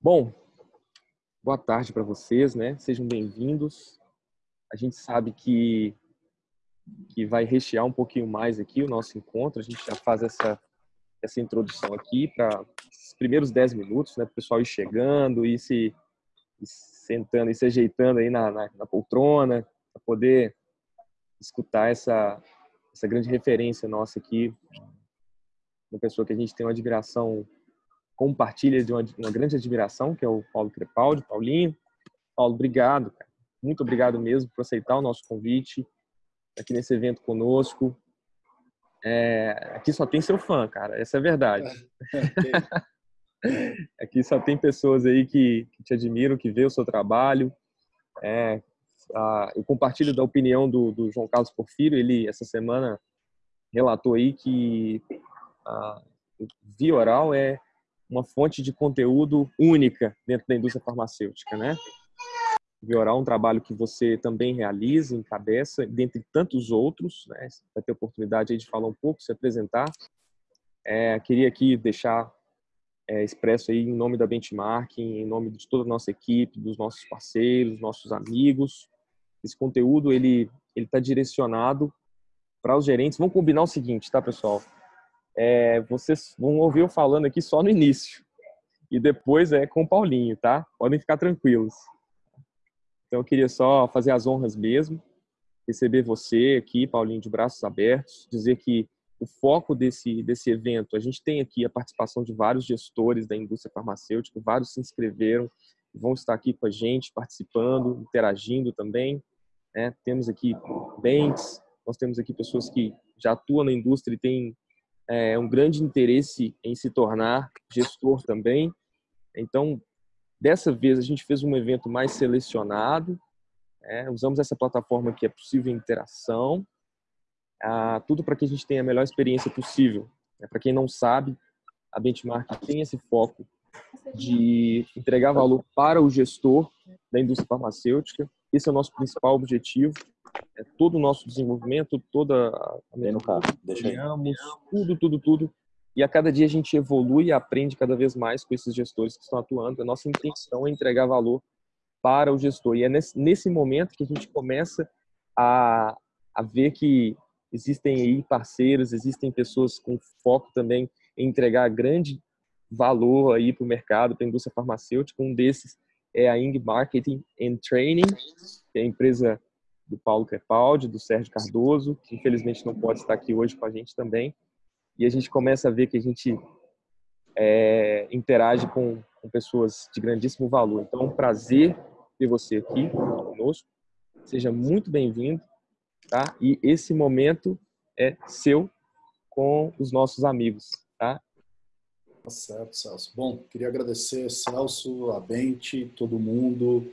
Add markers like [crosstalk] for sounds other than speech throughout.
Bom, boa tarde para vocês, né? Sejam bem-vindos. A gente sabe que que vai rechear um pouquinho mais aqui o nosso encontro. A gente já faz essa essa introdução aqui para os primeiros 10 minutos, né? Para o pessoal ir chegando e se sentando e se ajeitando aí na, na, na poltrona para poder escutar essa essa grande referência nossa aqui, uma pessoa que a gente tem uma admiração compartilha de uma, uma, grande admiração, que é o Paulo Crepaldi, Paulinho. Paulo, obrigado, cara. muito obrigado mesmo por aceitar o nosso convite aqui nesse evento conosco. É, aqui só tem seu fã, cara, essa é a verdade. [laughs] aqui só tem pessoas aí que, que, te admiram, que vê o seu trabalho. É, a, eu compartilho da opinião do, do, João Carlos Porfírio, ele essa semana relatou aí que a via oral é uma fonte de conteúdo única dentro da indústria farmacêutica, né? Vioral é um trabalho que você também realiza, encabeça, dentre tantos outros, né? Vai ter oportunidade de falar um pouco, se apresentar. É, queria aqui deixar é, expresso aí em nome da Benchmark, em nome de toda a nossa equipe, dos nossos parceiros, nossos amigos. Esse conteúdo, ele ele está direcionado para os gerentes. Vamos combinar o seguinte, tá, pessoal? É, vocês vão ouvir eu falando aqui só no início. E depois é com o Paulinho, tá? Podem ficar tranquilos. Então eu queria só fazer as honras mesmo, receber você aqui, Paulinho, de braços abertos, dizer que o foco desse, desse evento, a gente tem aqui a participação de vários gestores da indústria farmacêutica, vários se inscreveram, vão estar aqui com a gente, participando, interagindo também. Né? Temos aqui banks, nós temos aqui pessoas que já atuam na indústria e têm é, um grande interesse em se tornar gestor também. Então, dessa vez a gente fez um evento mais selecionado, é, usamos essa plataforma que é possível interação, ah, tudo para que a gente tenha a melhor experiência possível. É, para quem não sabe, a Benchmark tem esse foco de entregar valor para o gestor da indústria farmacêutica. Esse é o nosso principal objetivo é, todo o nosso desenvolvimento, toda a criamos, tudo, tudo, tudo. E a cada dia a gente evolui e aprende cada vez mais com esses gestores que estão atuando. A nossa intenção é entregar valor para o gestor. E é nesse, nesse momento que a gente começa a, a ver que existem aí parceiros, existem pessoas com foco também em entregar grande valor aí para o mercado, para a indústria farmacêutica. Um desses é a Ing Marketing and Training, que é a empresa do Paulo Crepaldi, do Sérgio Cardoso, que infelizmente não pode estar aqui hoje com a gente também. E a gente começa a ver que a gente é, interage com, com, pessoas de grandíssimo valor. Então, é um prazer ter você aqui conosco. Seja muito bem-vindo, tá? E esse momento é seu com os nossos amigos, tá? Tá certo, Celso. Bom, queria agradecer, Celso, a Bente, todo mundo,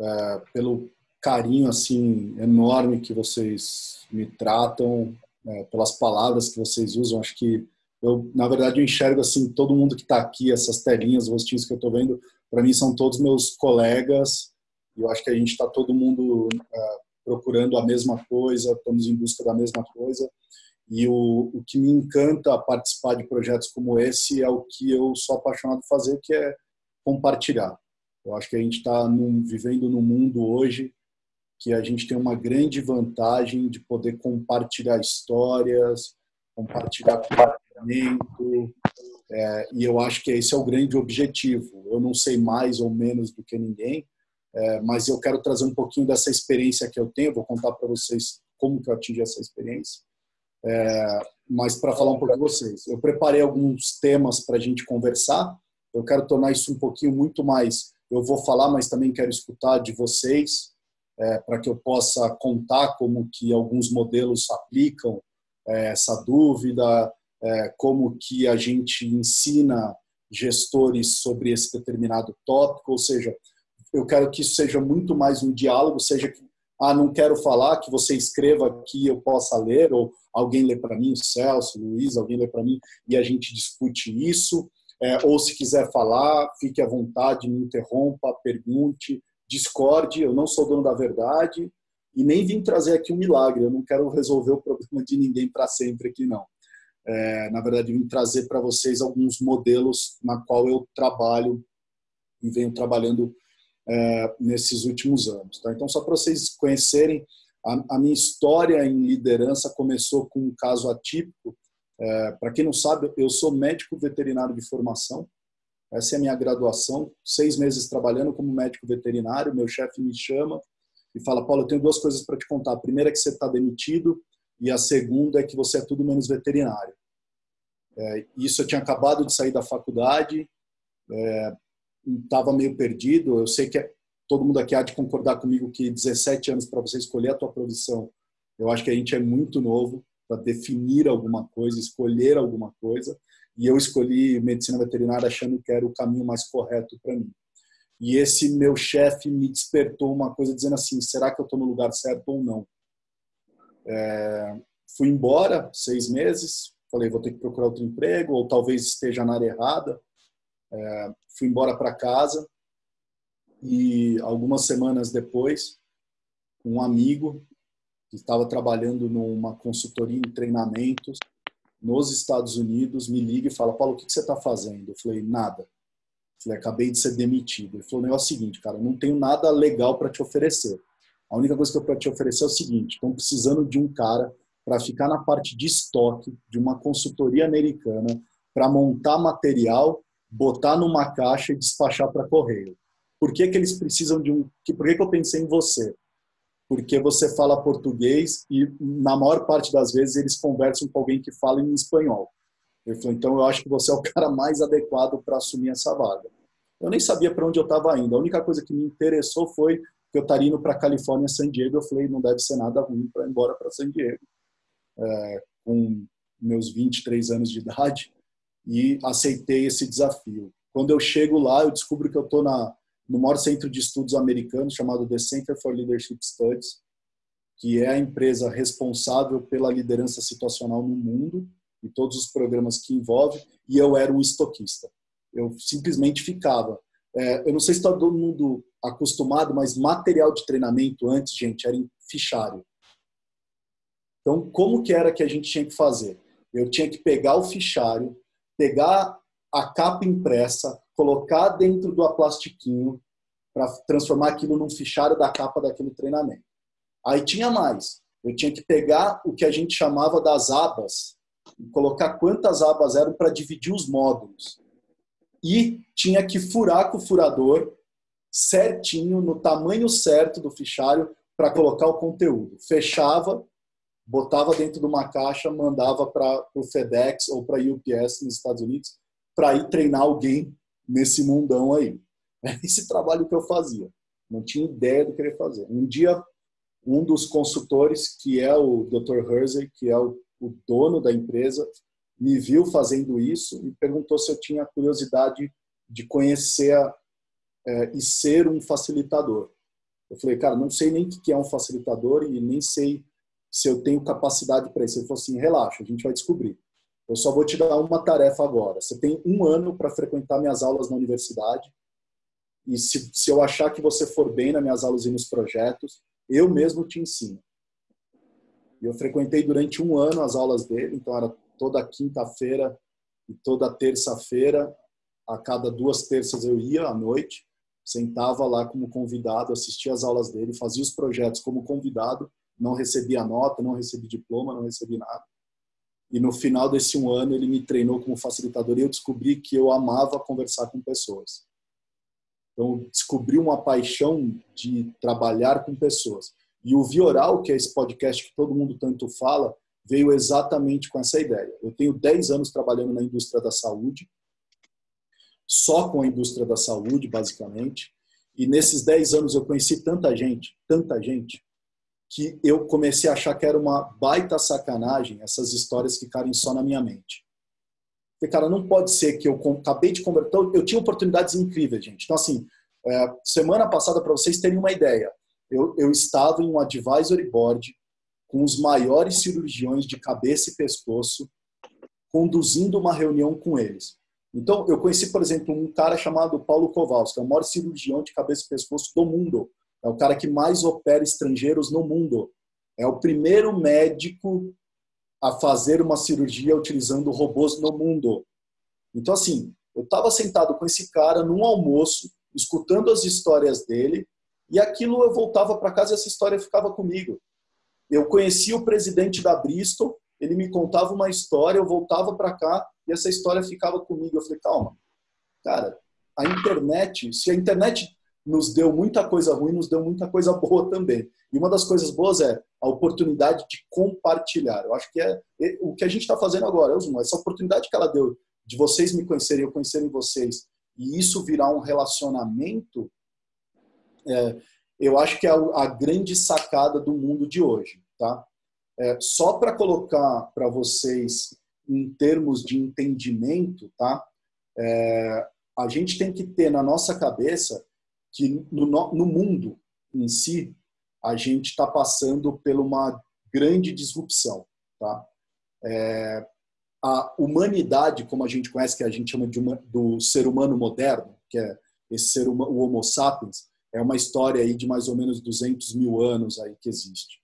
é, pelo carinho assim enorme que vocês me tratam, é, pelas palavras que vocês usam. Acho que eu, na verdade, eu enxergo assim todo mundo que está aqui, essas telinhas, os rostinhos que eu estou vendo, para mim são todos meus colegas. E eu acho que a gente está todo mundo é, procurando a mesma coisa, estamos em busca da mesma coisa. E o, o que me encanta participar de projetos como esse é o que eu sou apaixonado por fazer, que é compartilhar. Eu acho que a gente está vivendo num mundo hoje que a gente tem uma grande vantagem de poder compartilhar histórias, compartilhar conhecimento, é, e eu acho que esse é o grande objetivo. Eu não sei mais ou menos do que ninguém, é, mas eu quero trazer um pouquinho dessa experiência que eu tenho. Vou contar para vocês como que eu atingi essa experiência. É, mas para falar um pouco de vocês, eu preparei alguns temas para a gente conversar. Eu quero tornar isso um pouquinho muito mais. Eu vou falar, mas também quero escutar de vocês é, para que eu possa contar como que alguns modelos aplicam é, essa dúvida, é, como que a gente ensina gestores sobre esse determinado tópico, ou seja, eu quero que isso seja muito mais um diálogo, seja que, ah, não quero falar, que você escreva aqui, eu possa ler, ou alguém lê para mim, Celso, Luiz, alguém lê para mim, e a gente discute isso, é, ou se quiser falar, fique à vontade, me interrompa, pergunte, discorde, eu não sou dono da verdade e nem vim trazer aqui um milagre, eu não quero resolver o problema de ninguém para sempre aqui não. É, na verdade, vim trazer para vocês alguns modelos na qual eu trabalho e venho trabalhando é, nesses últimos anos. Tá? Então, só para vocês conhecerem, a, a, minha história em liderança começou com um caso atípico. É, para quem não sabe, eu sou médico veterinário de formação. Essa é a minha graduação. Seis meses trabalhando como médico veterinário. Meu chefe me chama e fala: Paulo, eu tenho duas coisas para te contar. A primeira é que você está demitido e a segunda é que você é tudo menos veterinário. É, isso eu tinha acabado de sair da faculdade, estava é, meio perdido. Eu sei que todo mundo aqui há de concordar comigo que 17 anos para você escolher a tua profissão, eu acho que a gente é muito novo para definir alguma coisa, escolher alguma coisa. E eu escolhi medicina veterinária achando que era o caminho mais correto para mim. E esse meu chefe me despertou uma coisa dizendo assim: será que eu estou no lugar certo ou não? É, fui embora seis meses, falei vou ter que procurar outro emprego ou talvez esteja na área errada. É, fui embora para casa e algumas semanas depois, um amigo que estava trabalhando numa consultoria em treinamentos nos Estados Unidos me liga e fala: Paulo, o que você está fazendo? Eu falei: nada. Eu falei: acabei de ser demitido. Ele falou: é o seguinte, cara, não tenho nada legal para te oferecer. A única coisa que eu posso te oferecer é o seguinte: estão precisando de um cara para ficar na parte de estoque de uma consultoria americana para montar material, botar numa caixa e despachar para correio. Por que, que eles precisam de um. Por que, que eu pensei em você? Porque você fala português e, na maior parte das vezes, eles conversam com alguém que fala em espanhol. Ele falou: então eu acho que você é o [laughs] cara mais adequado para assumir essa vaga. Eu nem sabia para onde eu estava indo. A única coisa que me interessou foi que eu estaria indo para Califórnia, San Diego. Eu falei: não deve ser nada ruim para ir embora para San Diego é, com meus 23 anos de idade e aceitei esse desafio. Quando eu chego lá, eu descubro que eu estou no maior centro de estudos americano chamado The Center for Leadership Studies, que é a empresa responsável pela liderança situacional no mundo e todos os programas que envolve, e eu era um estoquista. Eu simplesmente ficava. É, eu não sei se está todo mundo acostumado, mas material de treinamento antes, gente, era em fichário. Então, como que era que a gente tinha que fazer? Eu tinha que pegar o fichário, pegar a capa impressa, colocar dentro do plastiquinho para transformar aquilo num fichário da capa daquele treinamento. Aí tinha mais. Eu tinha que pegar o que a gente chamava das abas e colocar quantas abas eram para dividir os módulos. E tinha que furar com o furador certinho, no tamanho certo do fichário, para colocar o conteúdo. Fechava, botava dentro de uma caixa, mandava para o FedEx ou para a UPS nos Estados Unidos para ir treinar alguém nesse mundão aí. [laughs] Esse trabalho que eu fazia. Não tinha ideia do que ele fazer. Um dia, um dos consultores, que é o Dr. Hersey, que é o, o dono da empresa, me viu fazendo isso e perguntou se eu tinha curiosidade de conhecer é, e ser um facilitador. Eu falei, cara, não sei nem o que é um facilitador e nem sei se eu tenho capacidade para isso. Ele falou assim: relaxa, a gente vai descobrir. Eu só vou te dar uma tarefa agora. Você tem um ano para frequentar minhas aulas na universidade. E se, se eu achar que você for bem nas minhas aulas e nos projetos, eu mesmo te ensino. E eu frequentei durante um ano as aulas dele, então era toda quinta-feira e toda terça-feira, a cada duas terças eu ia à noite, sentava lá como convidado, assistia as aulas dele, fazia os projetos como convidado não recebi a nota, não recebi diploma, não recebi nada. E no final desse um ano ele me treinou como facilitador e eu descobri que eu amava conversar com pessoas. Então descobri uma paixão de trabalhar com pessoas. E o Vioral, que é esse podcast que todo mundo tanto fala, veio exatamente com essa ideia. Eu tenho 10 anos trabalhando na indústria da saúde, só com a indústria da saúde, basicamente. E nesses 10 anos eu conheci tanta gente, tanta gente, que eu comecei a achar que era uma baita sacanagem essas histórias ficarem só na minha mente. Porque, cara, não pode ser que eu acabei de converter. Então, eu tinha oportunidades incríveis, gente. Então, assim, é, semana passada, para vocês terem uma ideia, eu, eu estava em um advisory board com os maiores cirurgiões de cabeça e pescoço, conduzindo uma reunião com eles. Então, eu conheci, por exemplo, um cara chamado Paulo Kowalski, que é o maior cirurgião de cabeça e pescoço do mundo. É o cara que mais opera estrangeiros no mundo. É o primeiro médico a fazer uma cirurgia utilizando robôs no mundo. Então, assim, eu estava sentado com esse cara num almoço, escutando as histórias dele, e aquilo eu voltava para casa e essa história ficava comigo. Eu conhecia o presidente da Bristol, ele me contava uma história, eu voltava para cá e essa história ficava comigo. Eu falei, calma, cara, a internet, se a internet nos deu muita coisa ruim, nos deu muita coisa [laughs] boa também. E uma das coisas boas é a oportunidade de compartilhar. Eu acho que é, é o que a gente está fazendo agora, essa oportunidade que ela deu de vocês me conhecerem, eu conhecerem vocês, e isso virar um relacionamento, é, eu acho que é a, grande sacada do mundo de hoje, tá? É, só para colocar para vocês em termos de entendimento, tá? É, a gente tem que ter na nossa cabeça que no, no mundo em si a gente está passando por uma grande disrupção, tá? É, a humanidade, como a gente conhece, que a gente chama de uma, do ser humano moderno, que é esse ser humano, o Homo sapiens, é uma história aí de mais ou menos 200 mil anos aí que existe.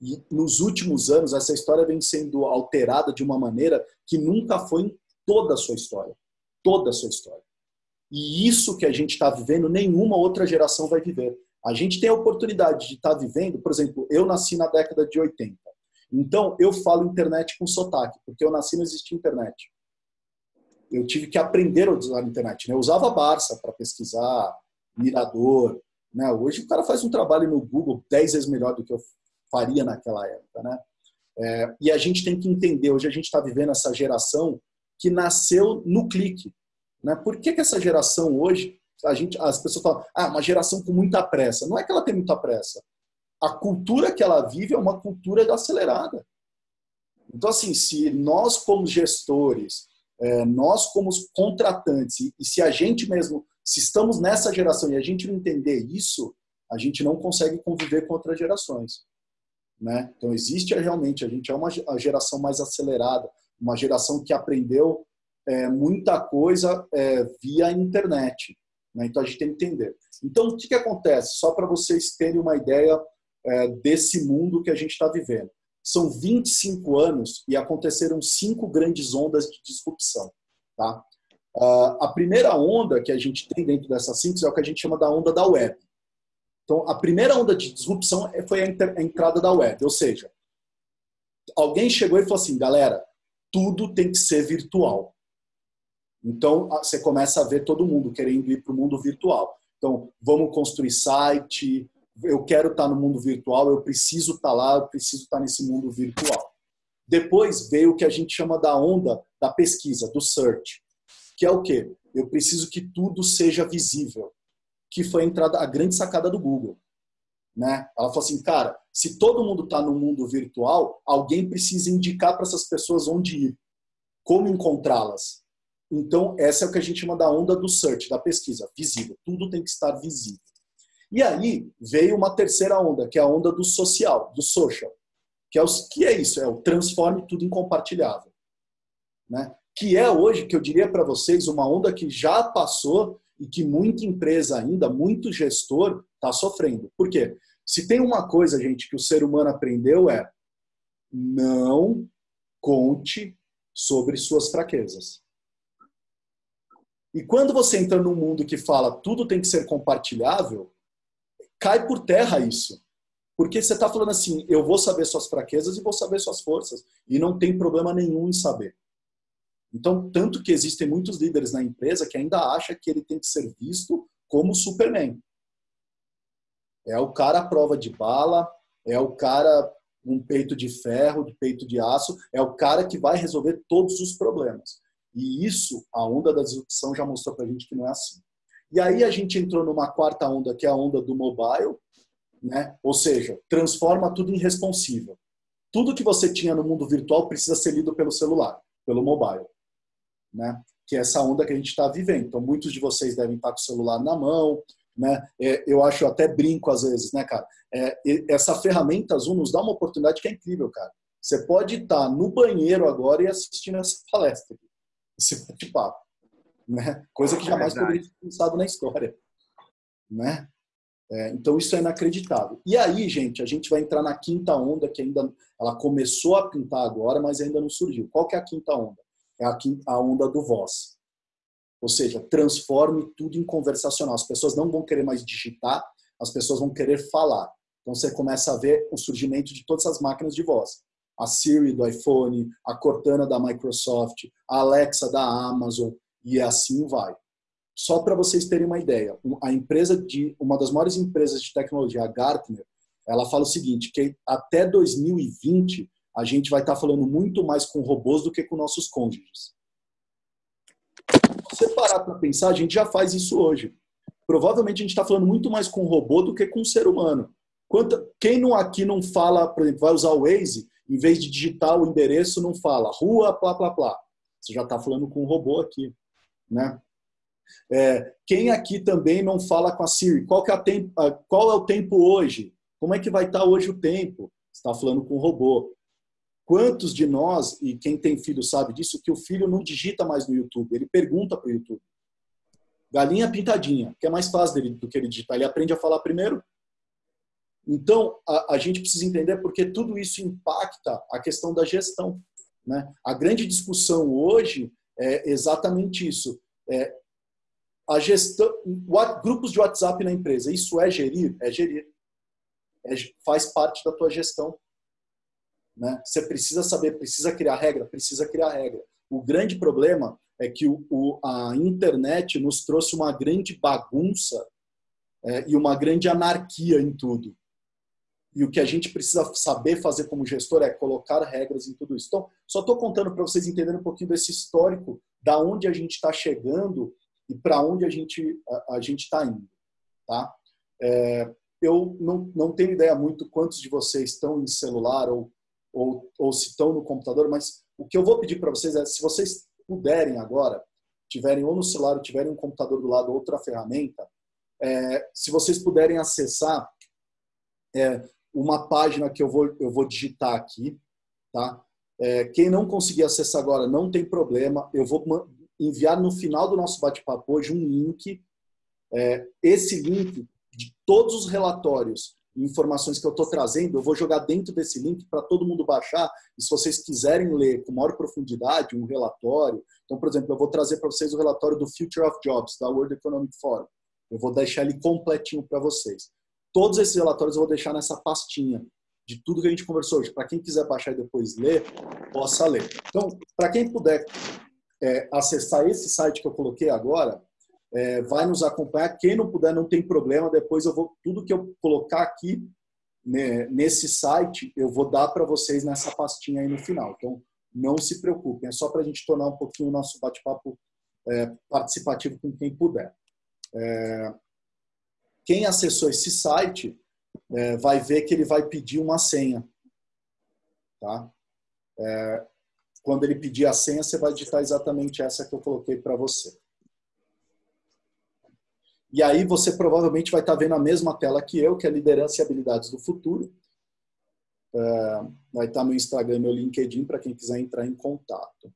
E nos últimos anos essa história vem sendo alterada de uma maneira que nunca foi em toda a sua história, toda a sua história. E isso que a gente está vivendo, nenhuma outra geração vai viver. A gente tem a oportunidade de estar tá vivendo, por exemplo, eu nasci na década de 80. Então, eu falo internet com sotaque, porque eu nasci não existia internet. Eu tive que aprender a usar a internet. Né? Eu usava Barça para pesquisar, Mirador. Né? Hoje o cara faz um trabalho no Google 10 vezes melhor do que eu faria naquela época. Né? É, e a gente tem que entender, hoje a gente está vivendo essa geração que nasceu no clique. Né? Por que, que essa geração hoje, a gente, as pessoas falam, ah, uma geração com muita pressa. Não é que ela tem muita pressa a cultura que ela vive é uma cultura acelerada. Então, assim, se nós como gestores, é, nós como contratantes, e se a gente mesmo, se estamos nessa geração e a gente não entender isso, a gente não consegue conviver com outras gerações. Né? Então, existe realmente, a gente é uma geração mais acelerada, uma geração que aprendeu é, muita coisa é, via internet. Né? Então, a gente tem que entender. Então, o que, que acontece? Só para vocês terem uma ideia é, desse mundo que a gente está vivendo. São 25 anos e aconteceram cinco grandes ondas de disrupção. Tá? Uh, a primeira onda que a gente tem dentro dessa síntese é o que a gente chama da onda da web. Então, a primeira onda de disrupção é, foi a, a entrada da web, ou seja, alguém chegou e falou assim, galera, tudo tem que ser virtual. Então, você começa a ver todo mundo querendo ir para o mundo virtual. Então, vamos construir site, eu quero estar no mundo virtual, eu preciso estar lá, eu preciso estar nesse mundo virtual. Depois veio o que a gente chama da onda da pesquisa, do search, que é o quê? Eu preciso que tudo seja visível, que foi a entrada, a grande sacada do Google. Né? Ela falou assim, cara, se todo mundo está no mundo virtual, alguém precisa indicar para essas pessoas onde ir, como encontrá-las. Então, essa é o que a gente chama da onda do search, da pesquisa, visível. Tudo tem que estar visível. E aí veio uma terceira onda, que é a onda do social, do social. Que é, o, que é isso? É o transforme tudo em compartilhável. Né? Que é hoje, que eu diria para vocês, uma onda que já passou e que muita empresa ainda, muito gestor está sofrendo. Por quê? Se tem uma coisa, gente, que o ser humano aprendeu é não conte sobre suas fraquezas. E quando você entra num mundo que fala tudo tem que ser compartilhável, cai por terra isso. Porque você está falando assim, eu vou saber suas fraquezas e vou saber suas forças. E não tem problema nenhum em saber. Então, tanto que existem muitos líderes na empresa que ainda acham que ele tem que ser visto como Superman. É o cara à prova de bala, é o cara um peito de ferro, de peito de aço, é o cara que vai resolver todos os problemas. E isso, a onda da disrupção já mostrou para a gente que não é assim. E aí a gente entrou numa quarta onda, que é a onda do mobile, né? ou seja, transforma tudo em responsível. Tudo que você tinha no mundo virtual precisa ser lido pelo celular, pelo mobile. Né? Que é essa onda que a gente está vivendo. Então, muitos de vocês devem estar com o celular na mão, né? É, eu acho eu até brinco às vezes, né, cara? É, essa ferramenta Zoom nos dá uma oportunidade que é incrível, cara. Você pode estar no banheiro agora e assistindo essa palestra, esse bate-papo né? Coisa que é jamais é poderia ter pensado na história, né? É, então isso é inacreditável. E aí, gente, a gente vai entrar na quinta onda que ainda ela começou a pintar agora, mas ainda não surgiu. Qual que é a quinta onda? É a, quinta, a onda do voz. Ou seja, transforme tudo em conversacional. As pessoas não vão querer mais digitar, as pessoas vão querer falar. Então você começa a ver o surgimento de todas as máquinas de voz. A Siri do iPhone, a Cortana da Microsoft, a Alexa da Amazon e assim vai. Só para vocês terem uma ideia, a empresa de uma das maiores empresas de tecnologia, a Gartner, ela fala o seguinte, que até 2020 a gente vai estar tá falando muito mais com robôs do que com nossos cônjuges. Se você parar para pensar, a gente já faz isso hoje. Provavelmente a gente está falando muito mais com robô do que com ser humano. Quanto, quem não aqui não fala, por exemplo, vai usar o Waze, em vez de digitar o endereço, não fala rua, plá, plá, plá. Você já está falando com um robô aqui. Né? É, quem aqui também não fala com a Siri? Qual, é, tempo, qual é o tempo hoje? Como é que vai estar tá hoje o tempo? Você está falando com o robô. Quantos de nós, e quem tem filho sabe disso, que o filho não digita mais no YouTube, ele pergunta para o YouTube. Galinha pintadinha, que é mais fácil dele do que ele digitar. Ele aprende a falar primeiro. Então, a, a gente precisa entender porque tudo isso impacta a questão da gestão. Né? A grande discussão hoje é exatamente isso. É, a gestão, grupos de WhatsApp na empresa, isso é gerir? É gerir. É, faz parte da tua gestão. Né? Você precisa saber, precisa criar regra, precisa criar regra. O grande problema é que o, o, a internet nos trouxe uma grande bagunça é, e uma grande anarquia em tudo. E o que a gente precisa saber fazer como gestor é colocar regras em tudo isso. Então, só estou contando para vocês entenderem um pouquinho desse histórico, da onde a gente está chegando e para onde a gente a, a gente está indo, tá? É, eu não, não tenho ideia muito quantos de vocês estão em celular ou, ou, ou se estão no computador, mas o que eu vou pedir para vocês é, se vocês puderem agora, tiverem ou no celular ou tiverem um computador do lado, outra ferramenta, é, se vocês puderem acessar é, uma página que eu vou, eu vou digitar aqui, tá? É, quem não conseguir acessar agora, não tem problema, eu vou enviar no final do nosso bate-papo hoje um link. É, esse link de todos os relatórios e informações que eu estou trazendo, eu vou jogar dentro desse link para todo mundo baixar. E se vocês quiserem ler com maior profundidade um relatório, então, por exemplo, eu vou trazer para vocês o relatório do Future of Jobs, da World Economic Forum. Eu vou deixar ele completinho para vocês. Todos esses relatórios eu vou deixar nessa pastinha de tudo que a gente conversou hoje. Para quem quiser baixar e depois ler, possa ler. Então, para quem puder é, acessar esse site que eu coloquei agora, é, vai nos acompanhar. Quem não puder, não tem problema. Depois eu vou tudo que eu colocar aqui né, nesse site, eu vou dar para vocês nessa pastinha aí no final. Então, não se preocupem. É só para a gente tornar um pouquinho o nosso bate-papo é, participativo com quem puder. É, quem acessou esse site é, vai ver que ele vai pedir uma senha. Tá? É, quando ele pedir a senha, você vai digitar exatamente essa que eu coloquei para você. E aí você provavelmente vai estar tá vendo a mesma tela que eu, que é Liderança e Habilidades do Futuro. É, vai estar tá no Instagram, meu LinkedIn, para quem quiser entrar em contato.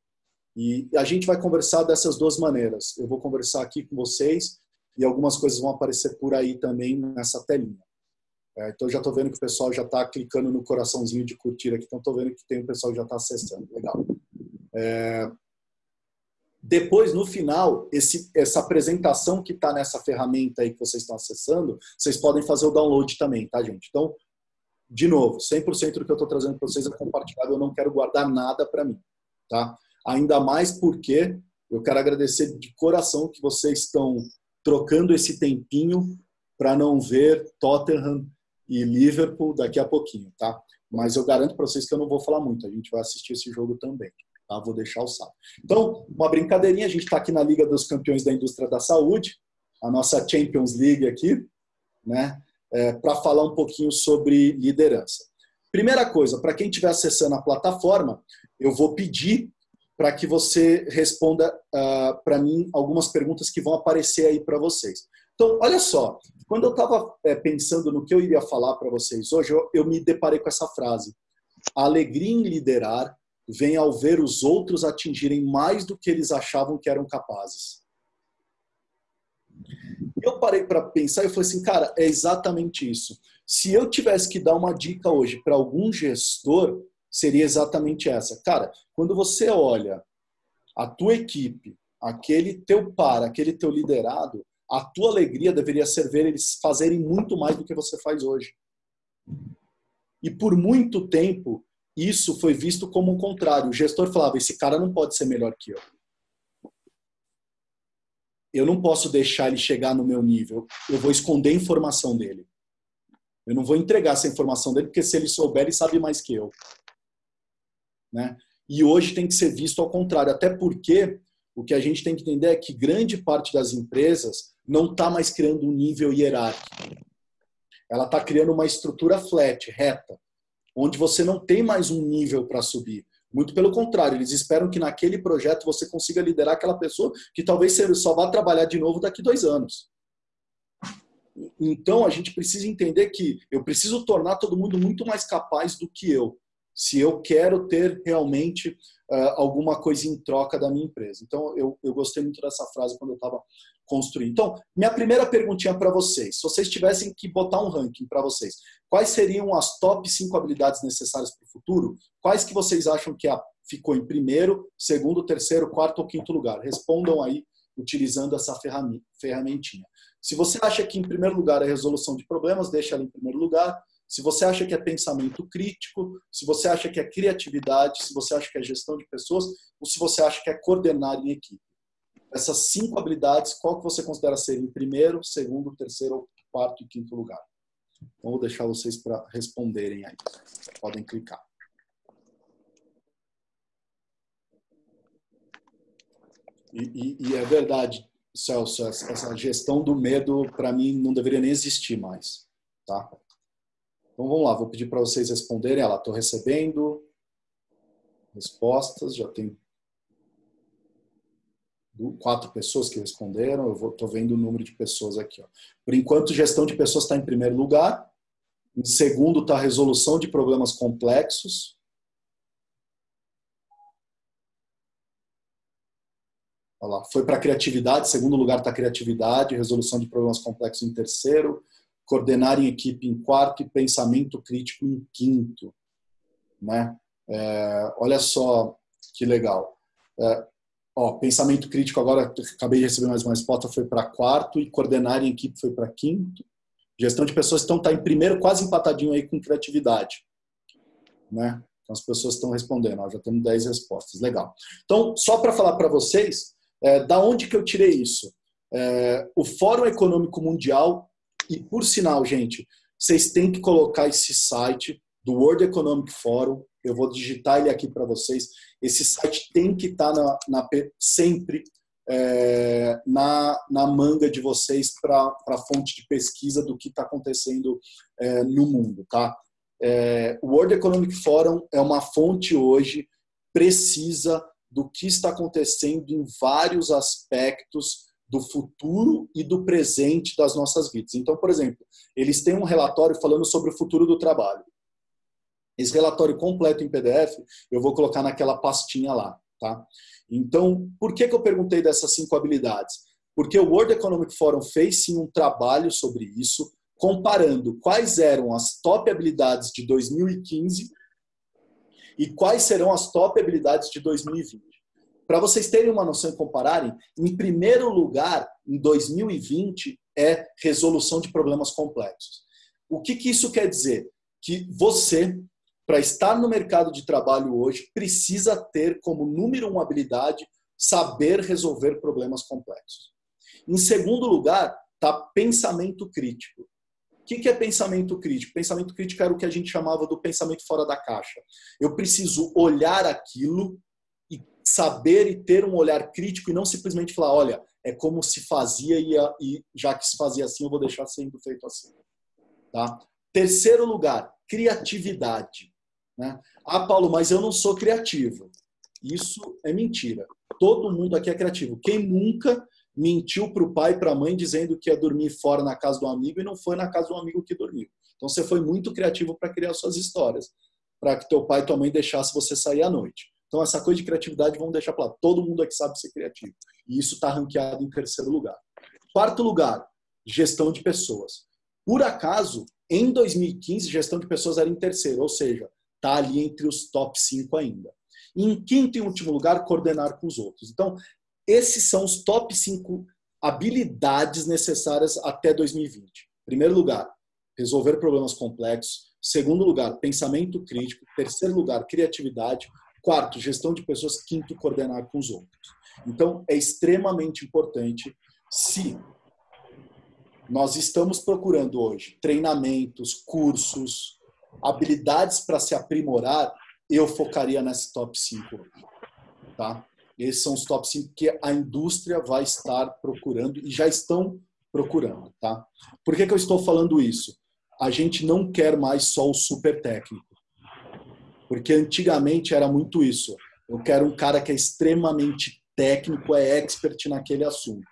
E a gente vai conversar dessas duas maneiras. Eu vou conversar aqui com vocês e algumas coisas vão aparecer por aí também nessa telinha. É, então já estou vendo que o pessoal já está clicando no coraçãozinho de curtir aqui, então estou vendo que tem o pessoal que já está acessando. Legal. É... Depois, no final, esse, essa apresentação que está nessa ferramenta aí que vocês estão acessando, vocês podem fazer o download também, tá, gente? Então, de novo, 100% do que eu estou trazendo para vocês é compartilhado, eu não quero guardar nada para mim, tá? Ainda mais porque eu quero agradecer de coração que vocês estão trocando esse tempinho para não ver Tottenham e Liverpool daqui a pouquinho, tá? Mas eu garanto para vocês que eu não vou falar muito, a gente vai assistir esse jogo também, tá? Vou deixar o salve. Então, uma brincadeirinha, a gente está aqui na Liga dos Campeões da Indústria da Saúde, a nossa Champions League aqui, né? É, para falar um pouquinho sobre liderança. Primeira coisa, para quem estiver acessando a plataforma, eu vou pedir para que você responda uh, ah, para mim algumas perguntas que vão aparecer aí para vocês. Então, olha só, quando eu estava é, pensando no que eu iria falar para vocês hoje, eu, eu me deparei com essa frase. A alegria em liderar vem ao ver os outros atingirem mais do que eles achavam que eram capazes. Eu parei para pensar e falei assim, cara, é exatamente isso. Se eu tivesse que dar uma dica hoje para algum gestor, seria exatamente essa. Cara, quando você olha a tua equipe aquele teu par, aquele teu liderado, a tua alegria deveria ser ver eles fazerem muito mais do que você faz hoje. E por muito tempo, isso foi visto como o contrário. O gestor falava: esse cara não pode ser melhor que eu. Eu não posso deixar ele chegar no meu nível. Eu vou esconder a informação dele. Eu não vou entregar essa informação dele, porque se ele souber, ele sabe mais que eu. Né? E hoje tem que ser visto ao contrário, até porque o que a gente tem que entender é que grande parte das empresas não está mais criando um nível hierárquico. Ela está criando uma estrutura flat, reta, onde você não tem mais um nível para subir. Muito pelo contrário, eles esperam que naquele projeto você consiga liderar aquela pessoa que talvez só vá trabalhar de novo daqui dois anos. Então a gente precisa entender que eu preciso tornar todo mundo muito mais capaz do que eu, se eu quero ter realmente uh, alguma coisa em troca da minha empresa. Então eu, eu gostei muito dessa frase quando eu estava construindo. Então, minha primeira perguntinha para vocês, se vocês tivessem que botar um ranking para vocês, quais seriam as top 5 habilidades necessárias para o futuro? Quais que vocês acham que ficou em primeiro, segundo, terceiro, quarto ou quinto lugar? Respondam aí utilizando essa ferramentinha. Se você acha que em primeiro lugar é resolução de problemas, deixa ela em primeiro lugar. Se você acha que é pensamento crítico, se você acha que é criatividade, se você acha que é gestão de pessoas, ou se você acha que é coordenar em equipe. Essas cinco habilidades, qual que você considera ser em primeiro, segundo, terceiro, quarto e quinto lugar? Então, vou deixar vocês para responderem aí. Podem clicar. E, e, e, é verdade, Celso, essa gestão do medo, para mim, não deveria nem existir mais. Tá? Então vamos lá, vou pedir para vocês responderem. Ela, estou recebendo respostas, já tem quatro pessoas que responderam, eu estou vendo o número de pessoas aqui. Ó. Por enquanto, gestão de pessoas está em primeiro lugar. Em segundo está resolução de problemas complexos. Olha lá, foi para criatividade, segundo lugar está criatividade, resolução de problemas complexos em terceiro, coordenar em equipe em quarto e pensamento crítico em quinto. Né? É, olha só que legal. É, ó, pensamento crítico agora, acabei de receber mais uma resposta, foi para quarto e coordenar em equipe foi para quinto. Gestão de pessoas então está em primeiro, quase empatadinho aí com criatividade. Né? Então as pessoas estão respondendo, ó, já temos 10 respostas, legal. Então, só para falar para vocês, é, da onde que eu tirei isso? É, o Fórum Econômico Mundial, e por sinal, gente, vocês têm que colocar esse site do World Economic Forum, eu vou digitar ele aqui para vocês. Esse site tem que estar tá na, na, sempre é, na, na manga de vocês para a fonte de pesquisa do que está acontecendo é, no mundo. Tá? É, o World Economic Forum é uma fonte hoje precisa do que está acontecendo em vários aspectos do futuro e do presente das nossas vidas. Então, por exemplo, eles têm um relatório falando sobre o futuro do trabalho. Esse relatório completo em PDF eu vou colocar naquela pastinha lá, tá? Então, por que, que eu perguntei dessas cinco habilidades? Porque o World Economic Forum fez sim um trabalho sobre isso, comparando quais eram as top habilidades de 2015 e quais serão as top habilidades de 2020. Para vocês terem uma noção e compararem, em primeiro lugar, em 2020, é resolução de problemas complexos. O que, que isso quer dizer? Que você, para estar no mercado de trabalho hoje, precisa ter como número uma habilidade saber resolver problemas complexos. Em segundo lugar, está pensamento crítico que, que é pensamento crítico? Pensamento crítico era o que a gente chamava do pensamento fora da caixa. Eu preciso olhar aquilo saber e ter um olhar crítico e não simplesmente falar, olha, é como se fazia e, e já que se fazia assim, eu vou deixar sendo feito assim. Tá? Terceiro lugar, criatividade. Né? Ah, Paulo, mas eu não sou criativo. Isso é mentira. Todo mundo aqui é criativo. Quem nunca mentiu para o pai e para a mãe dizendo que ia dormir fora na casa do amigo e não foi na casa do amigo que dormiu. Então você foi muito criativo para criar suas histórias, para que teu pai e tua mãe deixasse você sair à noite. Então essa coisa de criatividade vamos deixar para lá. Todo mundo aqui sabe ser criativo. E isso está ranqueado em terceiro lugar. Quarto lugar, gestão de pessoas. Por acaso, em 2015, gestão de pessoas era em terceiro, ou seja, está ali entre os top 5 ainda. E em quinto e último lugar, coordenar com os outros. Então, esses são os top 5 habilidades necessárias até 2020. Primeiro lugar, resolver problemas complexos. Segundo lugar, pensamento crítico. Terceiro lugar, criatividade. Quarto, gestão de pessoas. Quinto, coordenar com os outros. Então, é extremamente importante se nós estamos procurando hoje treinamentos, cursos, habilidades para se aprimorar, eu focaria nesse top 5 hoje. Tá? Esses são os top 5 que a indústria vai estar procurando e já estão procurando. Tá? Por que, que eu estou falando isso? A gente não quer mais só o super técnico. Porque antigamente era muito isso. Eu quero um cara que é extremamente técnico, é expert naquele assunto.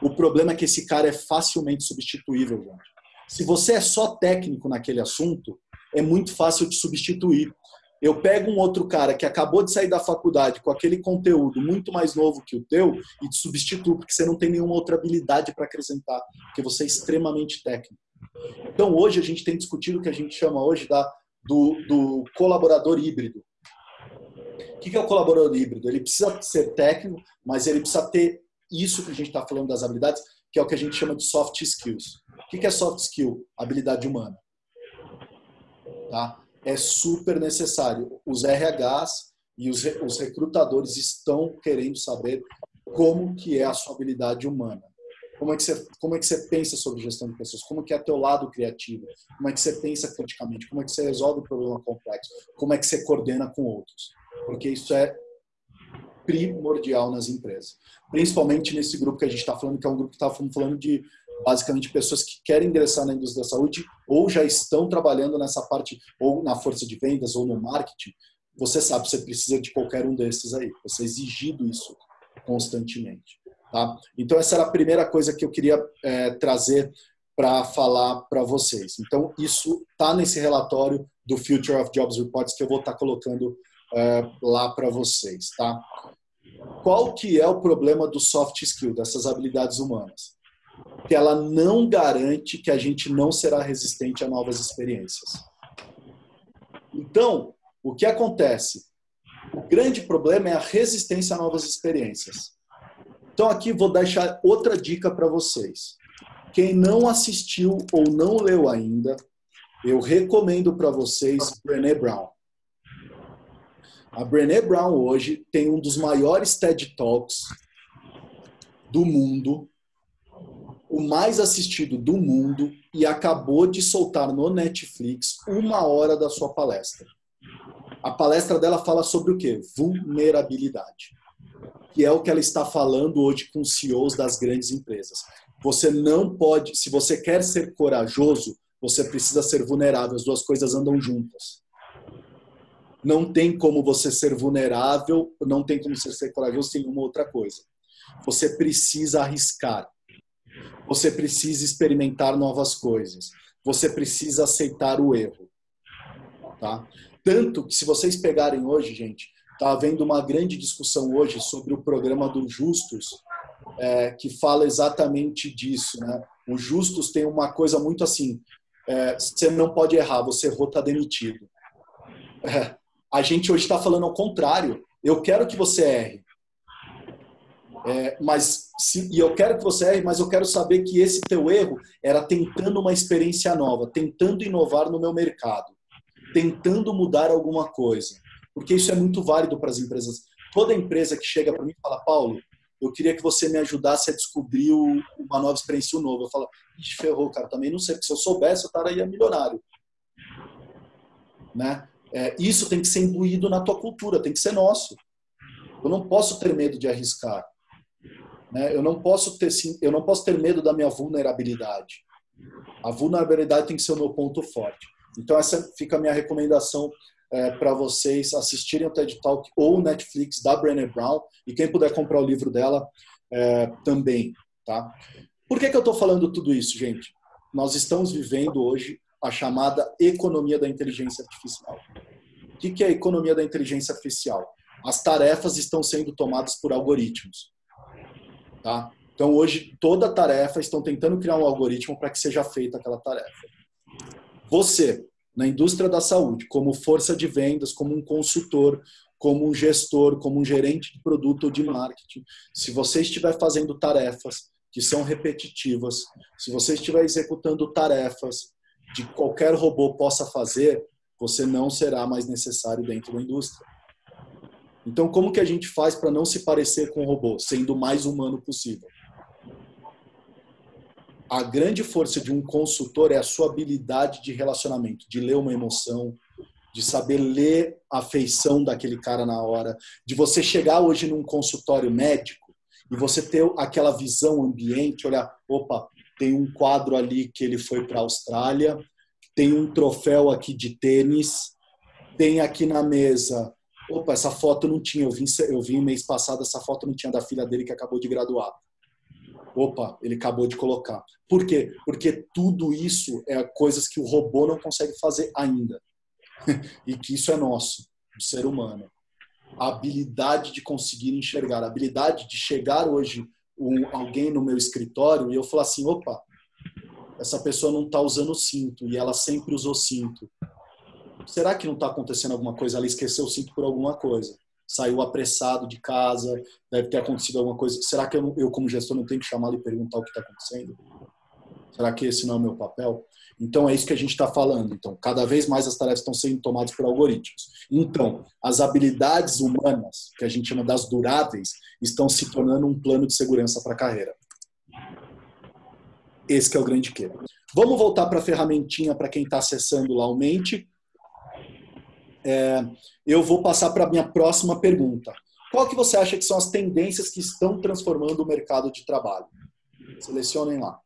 O problema é que esse cara é facilmente substituível, gente. Se você é só técnico naquele assunto, é muito fácil de substituir. Eu pego um outro cara que acabou de sair da faculdade com aquele conteúdo muito mais novo que o teu e te substituo, porque você não tem nenhuma outra habilidade para acrescentar, porque você é extremamente técnico. Então, hoje, a gente tem discutido o que a gente chama hoje da, do, do colaborador híbrido. O que é o colaborador híbrido? Ele precisa ser técnico, mas ele precisa ter isso que a gente está falando das habilidades, que é o que a gente chama de soft skills. O que é soft skill? Habilidade humana. Tá? é super necessário. Os RHs e os, recrutadores estão querendo saber como que é a sua habilidade humana. Como é, que você, como é que você pensa sobre gestão de pessoas? Como que é teu lado criativo? Como é que você pensa criticamente? Como é que você resolve o problema complexo? Como é que você coordena com outros? Porque isso é primordial nas empresas. Principalmente nesse grupo que a gente está falando, que é um grupo que está falando de basicamente pessoas que querem ingressar na indústria da saúde ou já estão trabalhando nessa parte, ou na força de vendas, ou no marketing, você sabe, você precisa de qualquer um desses aí. Você é exigido isso constantemente. Tá? Então, essa era a primeira coisa que eu queria é, trazer para falar para vocês. Então, isso está nesse relatório do Future of Jobs Reports que eu vou estar tá colocando é, lá para vocês. Tá? Qual que é o problema do soft skill, dessas habilidades humanas? que ela não garante que a gente não será resistente a novas experiências. Então, o que acontece? O grande problema é a resistência a novas experiências. Então, aqui vou deixar outra dica para vocês. Quem não assistiu ou não leu ainda, eu recomendo para vocês Brené Brown. A Brené Brown hoje tem um dos maiores TED Talks do mundo o mais assistido do mundo e acabou de soltar no Netflix uma hora da sua palestra. A palestra dela fala sobre o quê? Vulnerabilidade. Que é o que ela está falando hoje com os CEOs das grandes empresas. Você não pode, se você quer ser corajoso, você precisa ser vulnerável. As duas coisas andam juntas. Não tem como você ser vulnerável, não tem como você ser corajoso sem uma outra coisa. Você precisa arriscar você precisa experimentar novas coisas. Você precisa aceitar o erro. Tá? Tanto que se vocês pegarem hoje, gente, está havendo uma grande discussão hoje sobre o programa do Justus, é, que fala exatamente disso. Né? O Justus tem uma coisa muito assim: é, você não pode errar, você errou, está demitido. É, a gente hoje está falando ao contrário. Eu quero que você erre. É, mas se, e eu quero que você erre, mas eu quero saber que esse teu erro era tentando uma experiência nova, tentando inovar no meu mercado, tentando mudar alguma coisa. Porque isso é muito válido para as empresas. Toda empresa que chega para mim e fala, Paulo, eu queria que você me ajudasse a descobrir uma nova experiência nova. Eu falo, ixi, ferrou, cara, também não sei, porque se eu soubesse, eu estaria milionário. Né? É, isso tem que ser imbuído na tua cultura, tem que ser nosso. Eu não posso ter medo de arriscar. Né? Eu não posso ter eu não posso ter medo da minha vulnerabilidade. A vulnerabilidade tem que ser o meu ponto forte. Então essa fica a minha recomendação é, para vocês assistirem o TED Talk ou o Netflix da Brené Brown e quem puder comprar o livro dela é, também, tá? Por que, que eu estou falando tudo isso, gente? Nós estamos vivendo hoje a chamada economia da inteligência artificial. O que, que é a economia da inteligência artificial? As tarefas estão sendo tomadas por algoritmos. Tá? Então, hoje, toda tarefa estão tentando criar um algoritmo para que seja feita aquela tarefa. Você, na indústria da saúde, como força de vendas, como um consultor, como um gestor, como um gerente de produto ou de marketing, se você estiver fazendo tarefas que são repetitivas, se você estiver executando tarefas de qualquer robô possa fazer, você não será mais necessário dentro da indústria. Então, como que a gente faz para não se parecer com o robô, sendo o mais humano possível? A grande força de um consultor é a sua habilidade de relacionamento, de ler uma emoção, de saber ler a feição daquele cara na hora, de você chegar hoje num consultório médico e você ter aquela visão ambiente, olhar, opa, tem um quadro ali que ele foi para a Austrália, tem um troféu aqui de tênis, tem aqui na mesa, opa, essa foto não tinha, eu vi, eu vi mês passado, essa foto não tinha da filha dele que acabou de graduar. Opa, ele acabou de colocar. Por quê? Porque tudo isso é coisas que o robô não consegue fazer ainda. [laughs] e que isso é nosso, do ser humano. A habilidade de conseguir enxergar, a habilidade de chegar hoje um, alguém no meu escritório e eu falar assim, opa, essa pessoa não está usando cinto e ela sempre usou cinto. Será que não está acontecendo alguma coisa? Ela esqueceu o cinto por alguma coisa. Saiu apressado de casa, deve ter acontecido alguma coisa. Será que eu, eu como gestor, não tenho que chamá-la e perguntar o que está acontecendo? Será que esse não é o meu papel? Então, é isso que a gente está falando. Então, cada vez mais as tarefas estão sendo tomadas por algoritmos. Então, as habilidades humanas, que a gente chama das duráveis, estão se tornando um plano de segurança para a carreira. Esse é o grande que. Vamos voltar para a ferramentinha para quem está acessando lá o Mente. É, eu vou passar para a minha próxima pergunta. Qual que você acha que são as tendências que estão transformando o mercado de trabalho? Selecionem lá.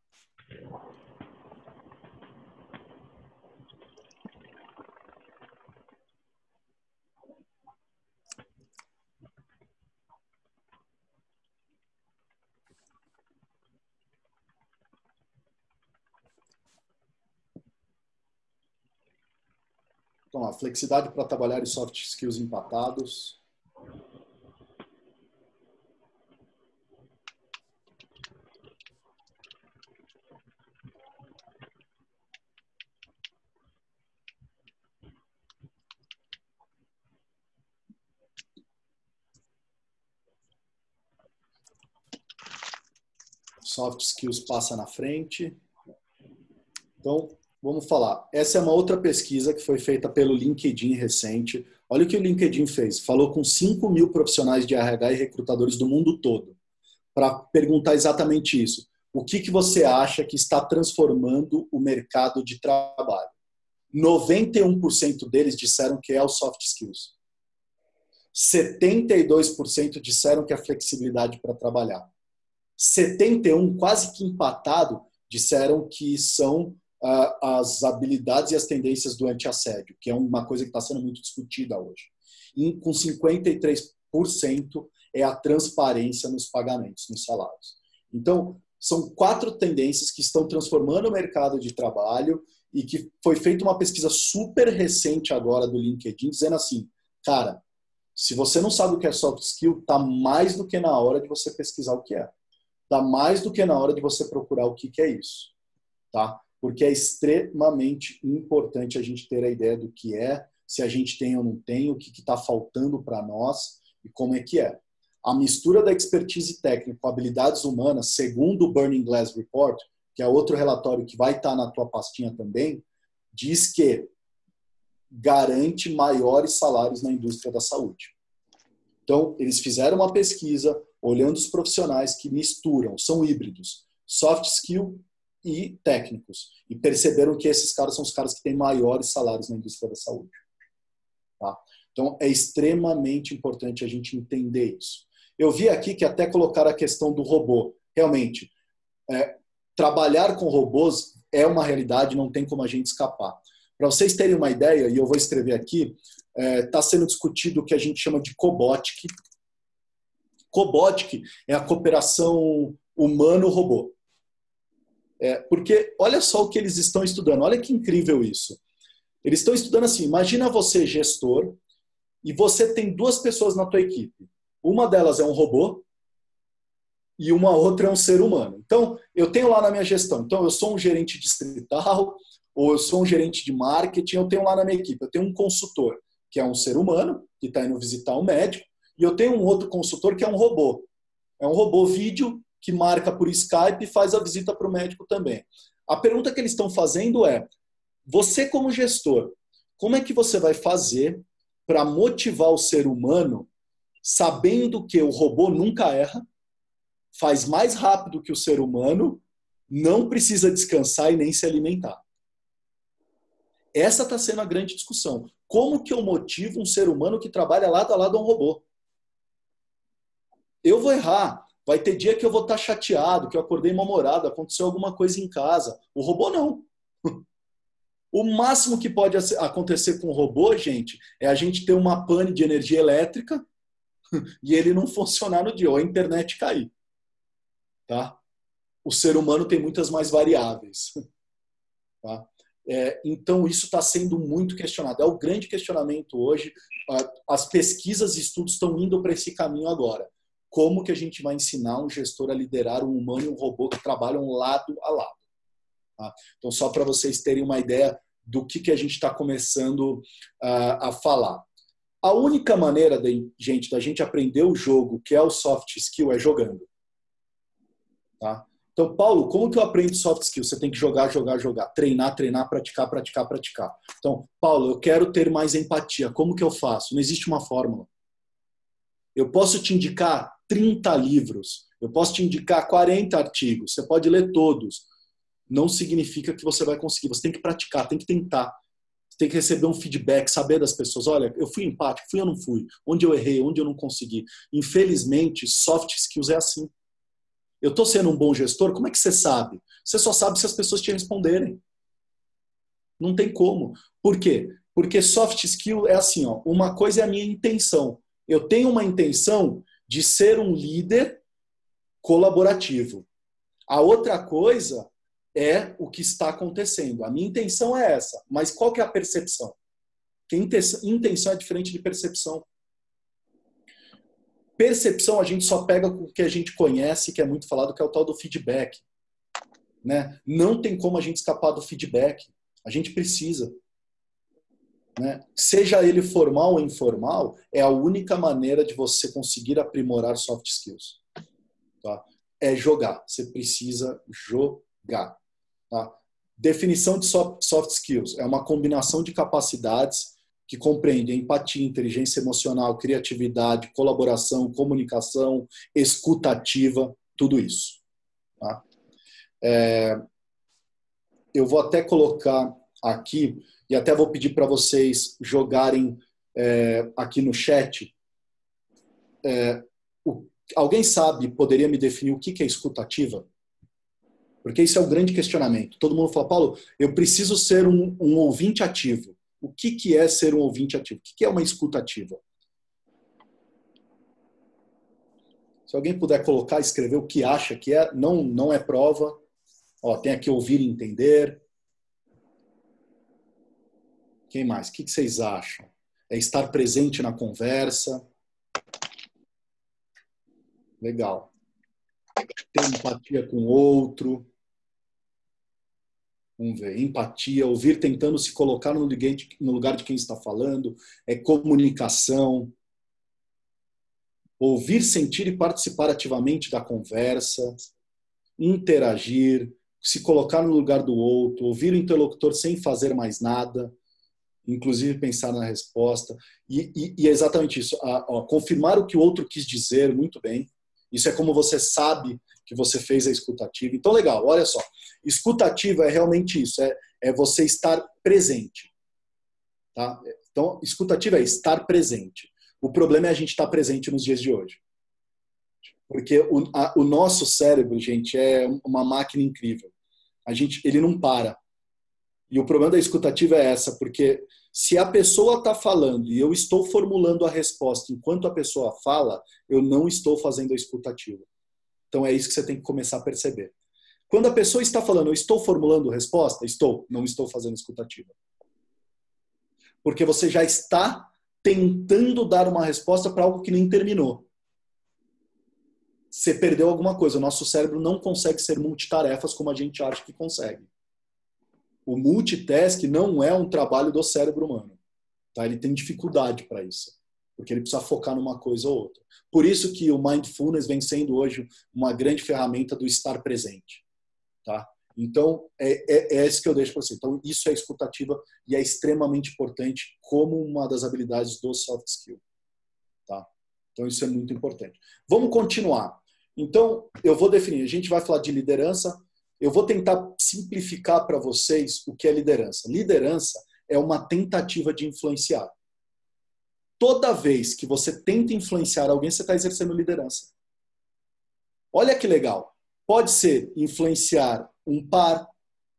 Então, a flexibilidade para trabalhar e soft skills empatados. Soft skills passa na frente. Então, Vamos falar. Essa é uma outra pesquisa que foi feita pelo LinkedIn recente. Olha o que o LinkedIn fez. Falou com 5 mil profissionais de RH e recrutadores do mundo todo para perguntar exatamente isso. O que, que você acha que está transformando o mercado de trabalho? 91% deles disseram que é o soft skills. 72% disseram que é a flexibilidade para trabalhar. 71, quase que empatado, disseram que são as habilidades e as tendências do anti-assédio, que é uma coisa que está sendo muito discutida hoje. E com 53% é a transparência nos pagamentos, nos salários. Então, são quatro tendências que estão transformando o mercado de trabalho e que foi feita uma pesquisa super recente agora do LinkedIn dizendo assim, cara, se você não sabe o que é soft skill, tá mais do que na hora de você pesquisar o que é. Tá mais do que na hora de você procurar o que, que é isso, tá? Porque é extremamente importante a gente ter a ideia do que é, se a gente tem ou não tem, o que está faltando para nós e como é que é. A mistura da expertise técnica com habilidades humanas, segundo o Burning Glass Report, que é outro relatório que vai estar tá na tua pastinha também, diz que garante maiores salários na indústria da saúde. Então, eles fizeram uma pesquisa olhando os profissionais que misturam, são híbridos, soft skill e técnicos. E perceberam que esses caras são os caras que têm maiores salários na indústria da saúde. Tá? Então, é extremamente importante a gente entender isso. Eu vi aqui que até colocar a questão do robô. Realmente, é, trabalhar com robôs é uma realidade, não tem como a gente escapar. Para vocês terem uma ideia, e eu vou escrever aqui, está é, tá sendo discutido o que a gente chama de cobotic. Cobotic é a cooperação humano-robô. É, porque olha só o que eles estão estudando, olha que incrível isso. Eles estão estudando assim, imagina você gestor e você tem duas pessoas na tua equipe. Uma delas é um robô e uma outra é um ser humano. Então, eu tenho lá na minha gestão, então eu sou um gerente distrital [laughs] ou eu sou um gerente de marketing, eu tenho lá na minha equipe, eu tenho um consultor. que é um ser humano, que está indo visitar um médico, e eu tenho um outro consultor que é um robô. É um robô vídeo que marca por Skype e faz a visita para o médico também. A pergunta que eles estão fazendo é: você, como gestor, como é que você vai fazer para motivar o ser humano, sabendo que o robô nunca erra, faz mais rápido que o ser humano, não precisa descansar e nem se alimentar? Essa está sendo a grande discussão. Como que eu motivo um ser humano que trabalha lado a lado a um robô? Eu vou errar. Vai ter dia que eu vou estar tá chateado, que eu acordei mal-humorado, aconteceu alguma coisa em casa. O robô não. [laughs] O máximo que pode acontecer com o robô, gente, é a gente ter uma pane de energia elétrica [laughs] e ele não funcionar no dia, ou a internet cair. Tá? O ser humano tem muitas mais variáveis. [laughs] Tá? É, então, isso está sendo muito questionado. É o grande questionamento hoje. As pesquisas e estudos estão indo para esse caminho agora. Como que a gente vai ensinar um gestor a liderar um humano e um robô que trabalham lado a lado? Tá? Então, só para vocês terem uma ideia do que, que a gente está começando a falar. A única maneira, de, gente, da gente aprender o jogo, que é o soft skill, é jogando. Tá? Então, Paulo, como que eu aprendo soft skills? Você tem que jogar, jogar, jogar, treinar, treinar, praticar, praticar, praticar. Então, Paulo, eu quero ter mais empatia. Como que eu faço? Não existe uma fórmula. Eu posso te indicar 30 livros, eu posso te indicar 40 artigos, você pode ler todos. Não significa que você vai conseguir. Você tem que praticar, tem que tentar. Você tem que receber um feedback, saber das pessoas. Olha, eu fui empático, fui ou não fui? Onde eu errei, onde eu não consegui? Infelizmente, soft skills é assim. Eu estou sendo um bom gestor? Como é que você sabe? Você só sabe se as pessoas te responderem. Não tem como. Por quê? Porque soft skill é assim, ó, uma coisa é a minha intenção. Eu tenho uma intenção de ser um líder colaborativo. A outra coisa é o que está acontecendo. A minha intenção é essa, mas qual que é a percepção? Que intenção é diferente de percepção. Percepção a gente só pega com o que a gente conhece, que é muito falado, que é o tal do feedback. Né? Não tem como a gente escapar do feedback. A gente precisa. Né? Seja ele formal ou informal, é a única maneira de você conseguir aprimorar soft skills. Tá? É jogar. Você precisa jogar. Tá? Definição de soft skills é uma combinação de capacidades que compreende empatia, inteligência emocional, criatividade, colaboração, comunicação, escutativa, tudo isso. Tá? É, eu vou até colocar aqui e até vou pedir para vocês jogarem é, aqui no chat. É, o, alguém sabe, poderia me definir o que, que é escutativa? Porque isso é o grande questionamento. Todo mundo fala, Paulo, eu preciso ser um, um ouvinte ativo. O que, que é ser um ouvinte ativo? O que, que é uma escuta ativa? Se alguém puder colocar, escrever o que acha que é, não, não é prova. Ó, tem aqui ouvir e entender. Quem mais? O que, vocês acham? É estar presente na conversa. Legal. Ter empatia com o outro. Vamos ver, empatia, ouvir tentando se colocar no lugar de quem está falando, é comunicação, ouvir, sentir e participar ativamente da conversa, interagir, se colocar no lugar do outro, ouvir o interlocutor sem fazer mais nada, inclusive pensar na resposta. E, e, e é exatamente isso, a, a, confirmar o que o outro quis dizer muito bem. Isso é como você sabe que você fez a escutativa. Então, legal, olha só. Escutativa é realmente isso, é, é você estar presente. Tá? Então, escutativa é estar presente. O problema é a gente estar presente nos dias de hoje. Porque o, a, o nosso cérebro, gente, é uma máquina incrível. A gente, ele não para. E o problema da escutativa é essa, porque se a pessoa está falando e eu estou formulando a resposta enquanto a pessoa fala, eu não estou fazendo a escutativa. Então é isso que você tem que começar a perceber. Quando a pessoa está falando, eu estou formulando resposta, estou, não estou fazendo escutativa. Porque você já está tentando dar uma resposta para algo que nem terminou. Você perdeu alguma coisa. O nosso cérebro não consegue ser multitarefas como a gente acha que consegue. O multitask não é um trabalho do cérebro humano. Tá? Ele tem dificuldade para isso, porque ele precisa focar numa coisa ou outra. Por isso que o mindfulness vem sendo hoje uma grande ferramenta do estar presente. Tá? Então, é, é, é esse que eu deixo para você. Então, isso é escutativa e é extremamente importante como uma das habilidades do soft skill. Tá? Então, isso é muito importante. Vamos continuar. Então, eu vou definir. A gente vai falar de liderança. Eu vou tentar simplificar para vocês o que é liderança. Liderança é uma tentativa de influenciar. Toda vez que você tenta influenciar alguém, você está exercendo liderança. Olha que legal. Pode ser influenciar um par,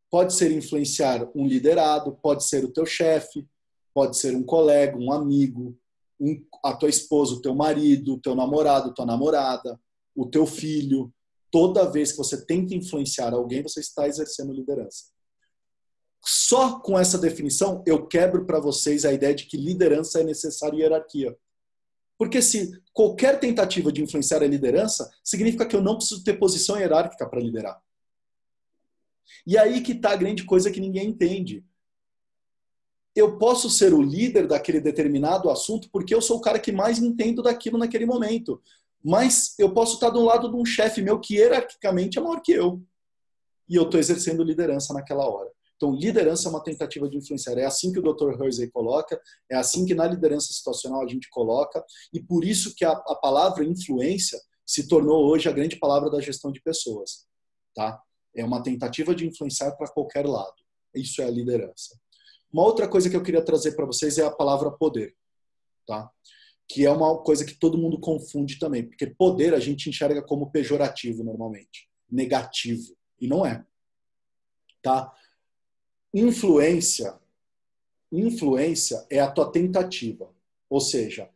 pode ser influenciar um liderado, pode ser o teu chefe, pode ser um colega, um amigo, um, a tua esposa, o teu marido, o teu namorado, tua namorada, o teu filho. Toda vez que você tenta influenciar alguém, você está exercendo liderança. Só com essa definição, eu quebro para vocês a ideia de que liderança é necessário hierarquia. Porque se qualquer tentativa de influenciar a liderança, significa que eu não preciso ter posição hierárquica para liderar. E aí que está a grande coisa que ninguém entende. Eu posso ser o líder daquele determinado assunto porque eu sou o cara que mais entendo daquilo naquele momento. Mas eu posso estar do lado de um chefe meu que hierarquicamente é maior que eu. E eu estou exercendo liderança naquela hora. Então, liderança é uma tentativa de influenciar. É assim que o Dr. Hersey coloca, é assim que na liderança situacional a gente coloca, e por isso que a, a palavra influência se tornou hoje a grande palavra da gestão de pessoas. Tá? É uma tentativa de influenciar para qualquer lado. Isso é a liderança. Uma outra coisa que eu queria trazer para vocês é a palavra poder. Tá? Que é uma coisa que todo mundo confunde também, porque poder a gente enxerga como pejorativo normalmente, negativo, e não é. Tá? Influência, influência é a tua tentativa. Ou seja,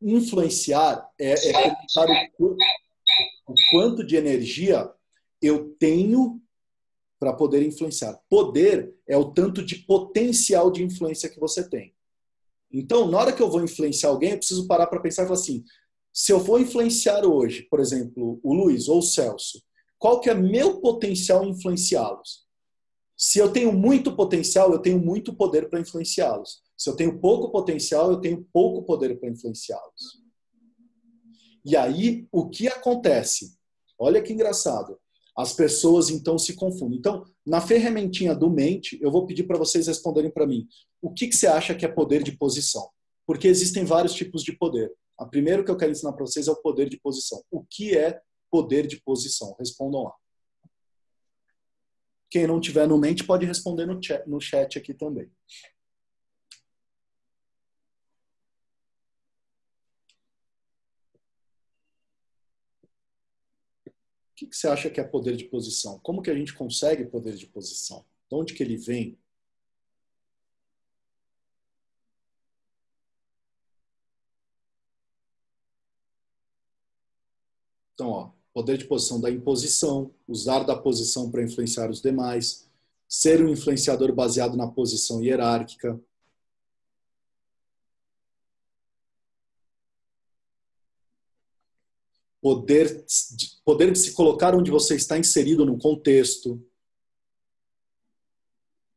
influenciar é, é o, o quanto de energia eu tenho para poder influenciar. Poder é o tanto de potencial de influência que você tem. Então, na hora que eu vou influenciar alguém, eu preciso parar para pensar e falar assim: se eu vou influenciar hoje, por exemplo, o Luiz ou o Celso, qual que é meu potencial influenciá-los? Se eu tenho muito potencial, eu tenho muito poder para influenciá-los. Se eu tenho pouco potencial, eu tenho pouco poder para influenciá-los. E aí, o que acontece? Olha que engraçado. As pessoas então se confundem. Então, na ferramentinha do mente, eu vou pedir para vocês responderem para mim. O que, que você acha que é poder de posição? Porque existem vários tipos de poder. A primeiro que eu quero ensinar para vocês é o poder de posição. O que é poder de posição? Respondam lá. Quem não tiver no mente pode responder no chat, no chat aqui também. Que, que você acha que é poder de posição? Como que a gente consegue poder de posição? De onde que ele vem? Então, ó, poder de posição da imposição, usar da posição para influenciar os demais, ser um influenciador baseado na posição hierárquica. Poder, poder de se colocar onde você está inserido no contexto.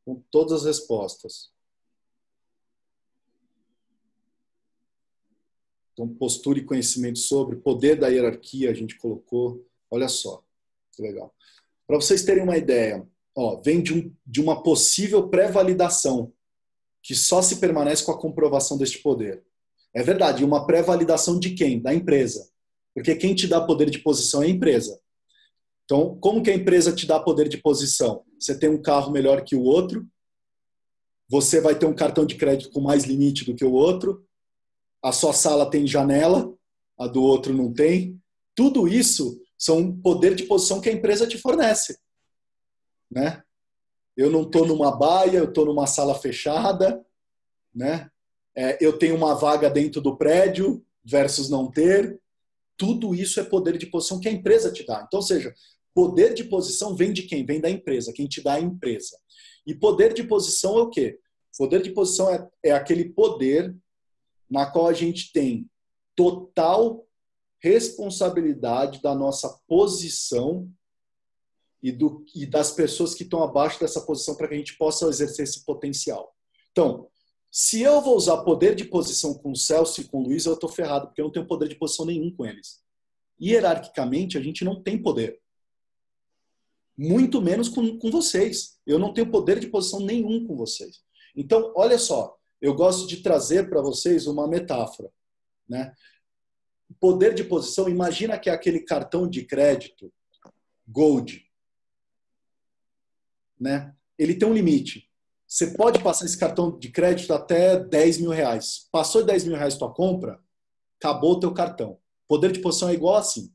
Com todas as respostas. Então, postura e conhecimento sobre, poder da hierarquia a gente colocou. Olha só, que legal. Para vocês terem uma ideia, ó, vem de, um, de uma possível pré-validação, que só se permanece com a comprovação deste poder. É verdade, uma pré-validação de quem? Da empresa. Porque quem te dá poder de posição é a empresa. Então, como que a empresa te dá poder de posição? Você tem um carro melhor que o outro, você vai ter um cartão de crédito com mais limite do que o outro, a sua sala tem janela, a do outro não tem. Tudo isso são poder de posição que a empresa te fornece. Né? Eu não estou numa baia, eu estou numa sala fechada, né? É, eu tenho uma vaga dentro do prédio versus não ter. Tudo isso é poder de posição que a empresa te dá. Então, seja, poder de posição vem de quem? Vem da empresa, quem te dá a empresa. E poder de posição é o quê? Poder de posição é, é aquele poder na qual a gente tem total responsabilidade da nossa posição e, do, e das pessoas que estão abaixo dessa posição para que a gente possa exercer esse potencial. Então, Se eu vou usar poder de posição com o Celso e com o Luiz, eu estou ferrado, porque eu não tenho poder de posição nenhum com eles. Hierarquicamente, a gente não tem poder. Muito menos com, com vocês. Eu não tenho poder de posição nenhum com vocês. Então, olha só, eu gosto de trazer para vocês uma metáfora. Né? Poder de posição, imagina que é aquele cartão de crédito Gold. Né? Ele tem um limite. Você pode passar esse cartão de crédito até 10 mil reais. Passou de 10 mil reais tua compra, acabou o teu cartão. Poder de posição é igual assim.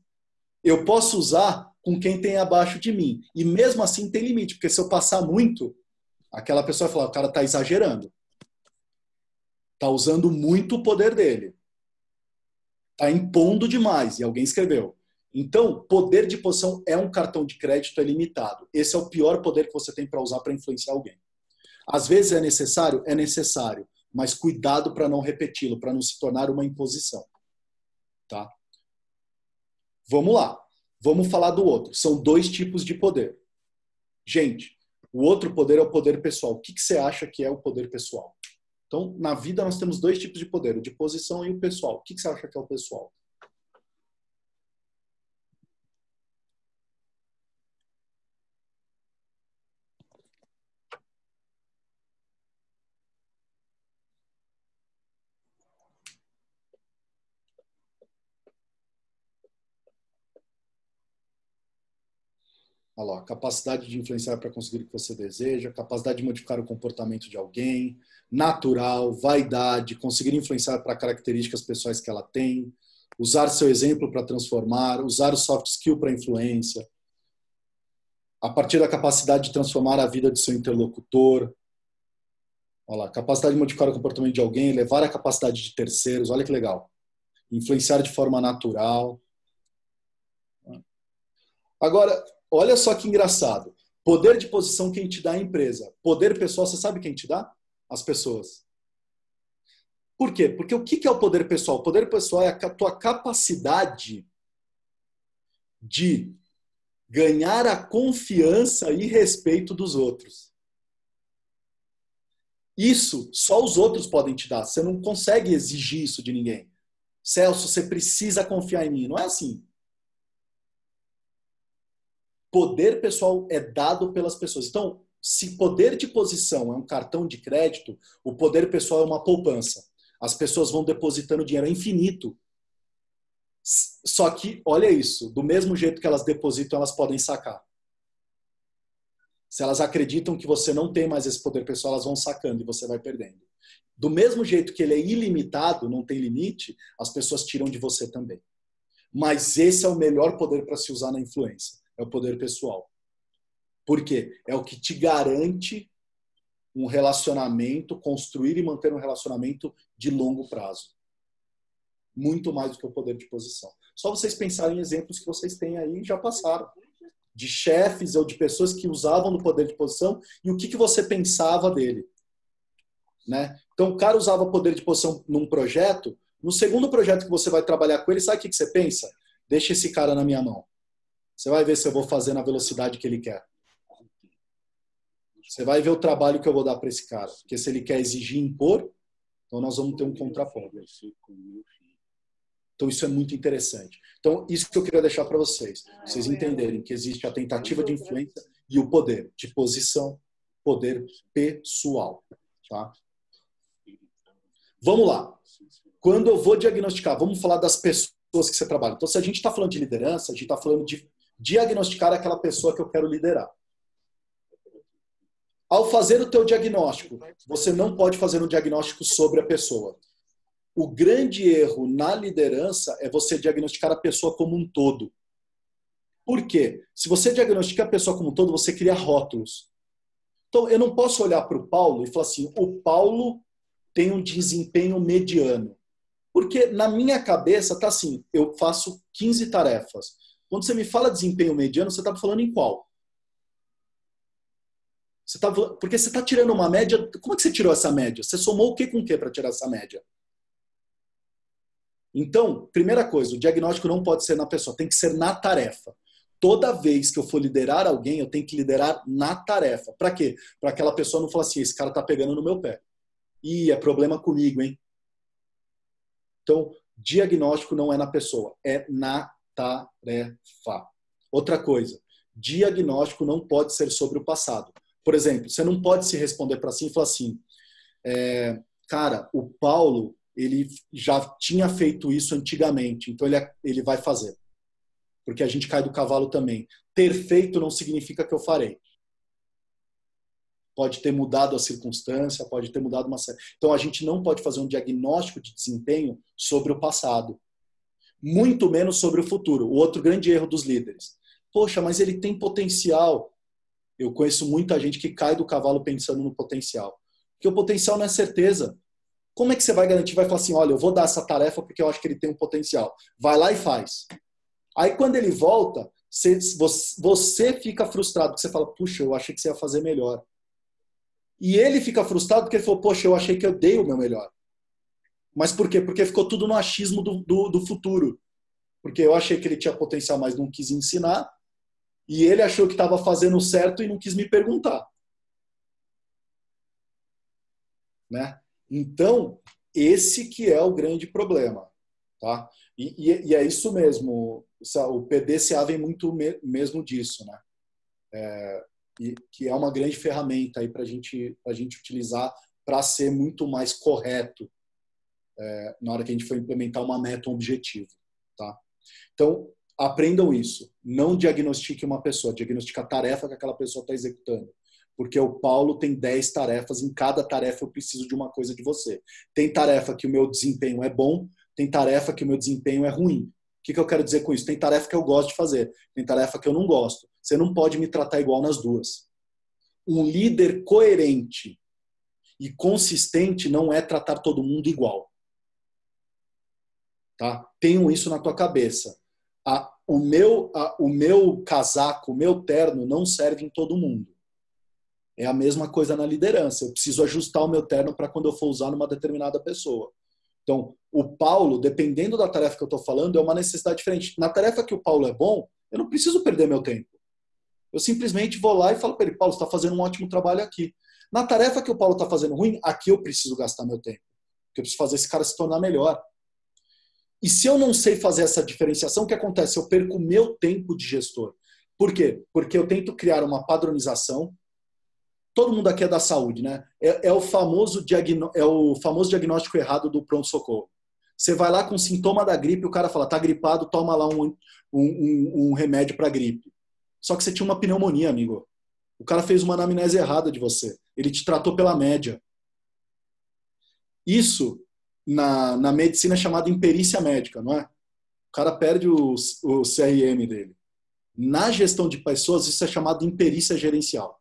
Eu posso usar com quem tem abaixo de mim. E mesmo assim tem limite, porque se eu passar muito, aquela pessoa vai falar, o cara está exagerando. Está usando muito o poder dele. Está impondo demais. E alguém escreveu. Então, poder de posição é um cartão de crédito é limitado. Esse é o pior poder que você tem para usar para influenciar alguém. Às vezes é necessário? É necessário, mas cuidado para não repeti-lo, para não se tornar uma imposição. Tá? Vamos lá. Vamos falar do outro. São dois tipos de poder. Gente, o outro poder é o poder pessoal. O que, que você acha que é o poder pessoal? Então, na vida nós temos dois tipos de poder, o de posição e o pessoal. O que, que você acha que é o pessoal? Olha lá, capacidade de influenciar para conseguir o que você deseja, capacidade de modificar o comportamento de alguém, natural, vaidade, conseguir influenciar para características pessoais que ela tem, usar seu exemplo para transformar, usar o soft skill para influência, a partir da capacidade de transformar a vida de seu interlocutor, olha lá, capacidade de modificar o comportamento de alguém, levar a capacidade de terceiros, olha que legal, influenciar de forma natural. Agora, Olha só que engraçado. Poder de posição quem te dá a empresa. Poder pessoal, você sabe quem te dá? As pessoas. Por quê? Porque o que é o poder pessoal? O poder pessoal é a tua capacidade de ganhar a confiança e respeito dos outros. Isso só os outros podem te dar. Você não consegue exigir isso de ninguém. Celso, você precisa confiar em mim. Não é assim poder pessoal é dado pelas pessoas. Então, se poder de posição é um cartão de crédito, o poder pessoal é uma poupança. As pessoas vão depositando dinheiro é infinito. Só que, olha isso, do mesmo jeito que elas depositam, elas podem sacar. Se elas acreditam que você não tem mais esse poder pessoal, elas vão sacando e você vai perdendo. Do mesmo jeito que ele é ilimitado, não tem limite, as pessoas tiram de você também. Mas esse é o melhor poder para se usar na influência é o poder pessoal. Por quê? É o que te garante um relacionamento, construir e manter um relacionamento de longo prazo. Muito mais do que o poder de posição. Só vocês pensarem em exemplos que vocês têm aí já passaram. De chefes ou de pessoas que usavam do poder de posição e o que, que você pensava dele. Né? Então, o cara usava poder de posição num projeto, no segundo projeto que você vai trabalhar com ele, sabe o que, que você pensa? Deixa esse cara na minha mão. Você vai ver se eu vou fazer na velocidade que ele quer. Você vai ver o trabalho que eu vou dar para esse cara. Porque se ele quer exigir impor, então nós vamos ter um contraponto. Então isso é muito interessante. Então isso que eu queria deixar para vocês, vocês entenderem que existe a tentativa de influência e o poder de posição, poder pessoal, tá? Vamos lá. Quando eu vou diagnosticar, vamos falar das pessoas que você trabalha. Então se a gente está falando de liderança, a gente está falando de diagnosticar aquela pessoa que eu quero liderar. Ao fazer o teu diagnóstico, você não pode fazer um diagnóstico sobre a pessoa. O grande erro na liderança é você diagnosticar a pessoa como um todo. Por quê? Se você diagnostica a pessoa como um todo, você cria rótulos. Então, eu não posso olhar para o Paulo e falar assim: o Paulo tem um desempenho mediano. Porque na minha cabeça tá assim: eu faço 15 tarefas. Quando você me fala desempenho mediano, você está falando em qual? Você tá, porque você está tirando uma média. Como é que você tirou essa média? Você somou o que com o que para tirar essa média? Então, primeira coisa, o diagnóstico não pode ser na pessoa, tem que ser na tarefa. Toda vez que eu for liderar alguém, eu tenho que liderar na tarefa. Para quê? Para aquela pessoa não falar assim: esse cara está pegando no meu pé. Ih, é problema comigo, hein? Então, diagnóstico não é na pessoa, é na tarefa. Outra coisa, diagnóstico não pode ser sobre o passado. Por exemplo, você não pode se responder para si e falar assim, é, cara, o Paulo ele já tinha feito isso antigamente, então ele, ele vai fazer. Porque a gente cai do cavalo também. Ter feito não significa que eu farei. Pode ter mudado a circunstância, pode ter mudado uma série. Então a gente não pode fazer um diagnóstico de desempenho sobre o passado, muito menos sobre o futuro. O outro grande erro dos líderes. Poxa, mas ele tem potencial. Eu conheço muita gente que cai do cavalo pensando no potencial. Porque o potencial não é certeza. Como é que você vai garantir? Vai falar assim: olha, eu vou dar essa tarefa porque eu acho que ele tem um potencial. Vai lá e faz. Aí quando ele volta, você, fica frustrado, porque você fala: puxa, eu achei que você ia fazer melhor. E ele fica frustrado porque ele falou: poxa, eu achei que eu dei o meu melhor. Mas por quê? Porque ficou tudo no achismo do, do, do futuro. Porque eu achei que ele tinha potencial, mas não quis ensinar. E ele achou que estava fazendo certo e não quis me perguntar. Né? Então, esse que é o grande problema. Tá? E, e, e é isso mesmo. O PDCA vem muito me, mesmo disso. Né? É, e, que é uma grande ferramenta para gente, a gente utilizar para ser muito mais correto é, na hora que a gente for implementar uma meta, um objetivo. Tá? Então, aprendam isso. Não diagnostique uma pessoa, diagnostique a tarefa que aquela pessoa está executando porque o Paulo tem 10 tarefas, em cada tarefa eu preciso de uma coisa de você. Tem tarefa que o meu desempenho é bom, tem tarefa que o meu desempenho é ruim. O que, que eu quero dizer com isso? Tem tarefa que eu gosto de fazer, tem tarefa que eu não gosto. Você não pode me tratar igual nas duas. Um líder coerente e consistente não é tratar todo mundo igual. Tá? Tenham isso na tua cabeça. A, o, meu, a, o meu casaco, o meu terno não serve em todo mundo. É a mesma coisa na liderança. Eu preciso ajustar o meu terno para quando eu for usar numa determinada pessoa. Então, o Paulo, dependendo da tarefa que eu estou falando, é uma necessidade diferente. Na tarefa que o Paulo é bom, eu não preciso perder meu tempo. Eu simplesmente vou lá e falo para ele, Paulo, está fazendo um ótimo trabalho aqui. Na tarefa que o Paulo está fazendo ruim, aqui eu preciso gastar meu tempo. Porque eu preciso fazer esse cara se tornar melhor. E se eu não sei fazer essa diferenciação, o que acontece? Eu perco meu tempo de gestor. Por quê? Porque eu tento criar uma padronização, todo mundo aqui é da saúde, né? É, é, o, famoso é o famoso diagnóstico errado do pronto-socorro. Você vai lá com sintoma da gripe, o cara fala, tá gripado, toma lá um, um, um remédio para gripe. Só que você tinha uma pneumonia, amigo. O cara fez uma anamnese errada de você. Ele te tratou pela média. Isso, na, na medicina, é imperícia médica, não é? O cara perde o, o CRM dele. Na gestão de pessoas, isso é chamado imperícia gerencial.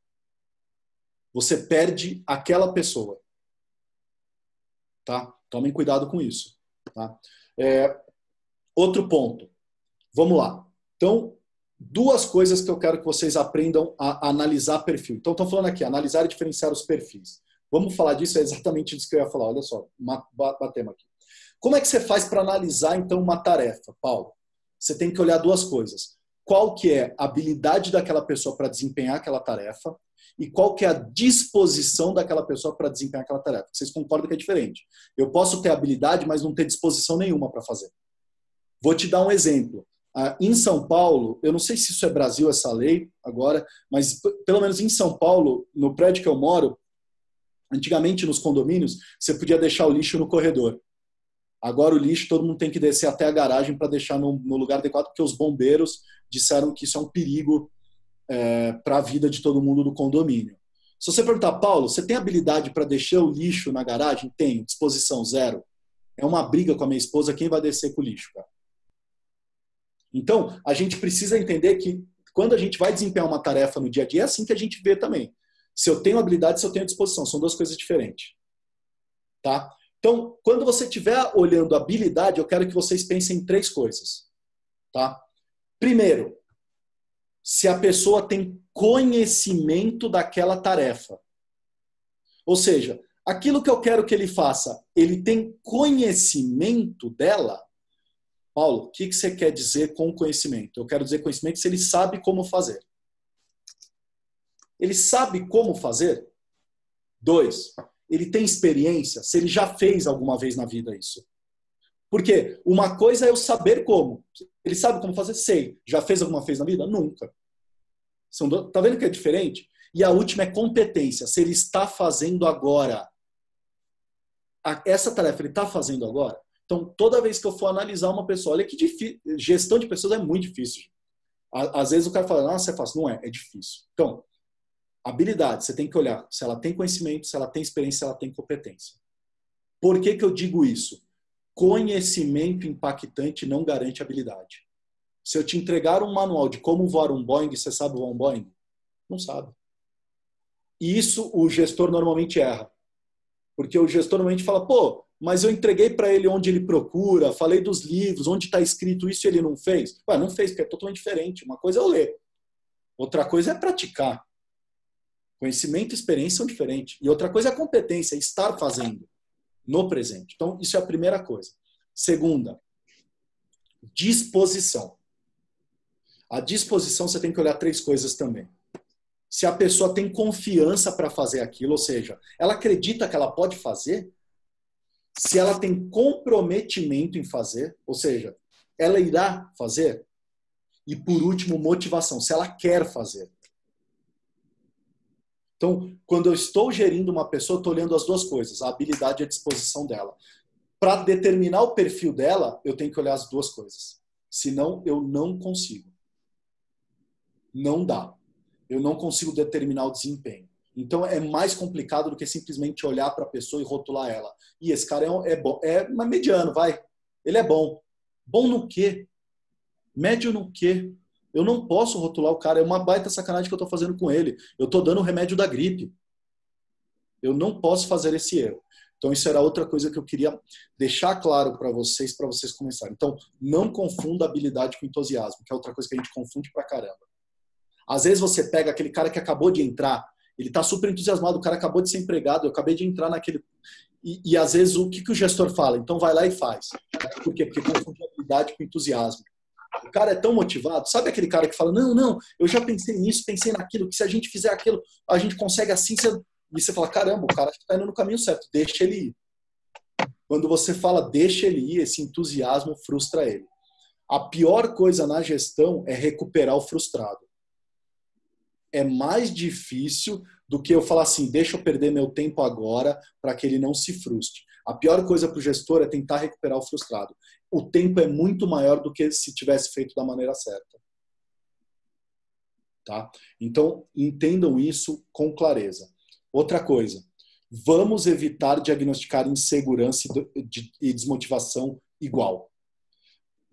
Você perde aquela pessoa. Tá? Tomem cuidado com isso. Tá? É, outro ponto. Vamos lá. Então, duas coisas que eu quero que vocês aprendam a analisar perfil. Então, estou falando aqui, analisar e diferenciar os perfis. Vamos falar disso, é exatamente isso que eu ia falar. Olha só, batemos aqui. Como é que você faz para analisar, então, uma tarefa, Paulo? Você tem que olhar duas coisas. Qual que é a habilidade daquela pessoa para desempenhar aquela tarefa e qual que é a disposição daquela pessoa para desempenhar aquela tarefa. Vocês concordam que é diferente. Eu posso ter habilidade, mas não ter disposição nenhuma para fazer. Vou te dar um exemplo. Ah, em São Paulo, eu não sei se isso é Brasil, essa lei agora, mas pelo menos em São Paulo, no prédio que eu moro, antigamente nos condomínios, você podia deixar o lixo no corredor. Agora o lixo todo mundo tem que descer até a garagem para deixar no, no, lugar adequado, porque os bombeiros disseram que isso é um perigo é, para a vida de todo mundo do condomínio. Se você perguntar, Paulo, você tem habilidade para deixar o lixo na garagem? Tenho, disposição zero. É uma briga com a minha esposa, quem vai descer com o lixo, cara? Então, a gente precisa entender que quando a gente vai desempenhar uma tarefa no dia a dia, é assim que a gente vê também. Se eu tenho habilidade, se eu tenho disposição, são duas coisas diferentes. Tá? Então, quando você estiver olhando habilidade, eu quero que vocês pensem em três coisas. Tá? Primeiro, se a pessoa tem conhecimento daquela tarefa. Ou seja, aquilo que eu quero que ele faça, ele tem conhecimento dela? Paulo, o que você quer dizer com conhecimento? Eu quero dizer conhecimento se ele sabe como fazer. Ele sabe como fazer? Dois, ele tem experiência, se ele já fez alguma vez na vida isso. Porque uma coisa é eu saber como. Ele sabe como fazer? Sei. Já fez alguma vez na vida? Nunca. São. Tá vendo que é diferente? E a última é competência. Se ele está fazendo agora. Essa tarefa ele está fazendo agora. Então, toda vez que eu for analisar uma pessoa, olha que difícil. Gestão de pessoas é muito difícil. Às vezes o cara fala, nossa, é fácil. Não é, é difícil. Então, habilidade, você tem que olhar se ela tem conhecimento, se ela tem experiência, se ela tem competência. Por que, que eu digo isso? Conhecimento impactante não garante habilidade. Se eu te entregar um manual de como voar um Boeing, você sabe voar um Boeing? Não sabe. E isso o gestor normalmente erra. Porque o gestor normalmente fala, pô, mas eu entreguei para ele onde ele procura, falei dos livros, onde está escrito isso e ele não fez. Ué, não fez, porque é totalmente diferente. Uma coisa é eu ler, outra coisa é praticar. Conhecimento e experiência são diferentes. E outra coisa é a competência, estar fazendo no presente. Então, isso é a primeira coisa. Segunda, disposição. A disposição você tem que olhar três coisas também. Se a pessoa tem confiança para fazer aquilo, ou seja, ela acredita que ela pode fazer, se ela tem comprometimento em fazer, ou seja, ela irá fazer. E por último, motivação, se ela quer fazer. Então, quando eu estou gerindo uma pessoa, estou olhando as duas coisas, a habilidade e a disposição dela. Para determinar o perfil dela, eu tenho que olhar as duas coisas. Senão, eu não consigo. Não dá. Eu não consigo determinar o desempenho. Então é mais complicado do que simplesmente olhar para a pessoa e rotular ela. E esse cara é, é bom, é mediano, vai. Ele é bom. Bom no quê? Médio no quê? Eu não posso rotular o cara. É uma baita sacanagem que eu estou fazendo com ele. Eu estou dando o remédio da gripe. Eu não posso fazer esse erro. Então isso era outra coisa que eu queria deixar claro para vocês, para vocês começarem. Então não confunda habilidade com entusiasmo, que é outra coisa que a gente confunde pra caramba. Às vezes você pega aquele cara que acabou de entrar ele está super entusiasmado, o cara acabou de ser empregado, eu acabei de entrar naquele. E, e, às vezes o que, que o gestor fala? Então vai lá e faz. Por quê? Porque confunde habilidade com entusiasmo. O cara é tão motivado, sabe aquele cara que fala: Não, não, eu já pensei nisso, pensei naquilo, que se a gente fizer aquilo, a gente consegue assim. Você... E você fala: Caramba, o cara está indo no caminho certo, deixa ele ir. Quando você fala deixa ele ir, esse entusiasmo frustra ele. A pior coisa na gestão é recuperar o frustrado é mais difícil do que eu falar assim, deixa eu perder meu tempo agora para que ele não se frustre. A pior coisa para o gestor é tentar recuperar o frustrado. O tempo é muito maior do que se tivesse feito da maneira certa. Tá? Então, entendam isso com clareza. Outra coisa, vamos evitar diagnosticar insegurança e desmotivação igual.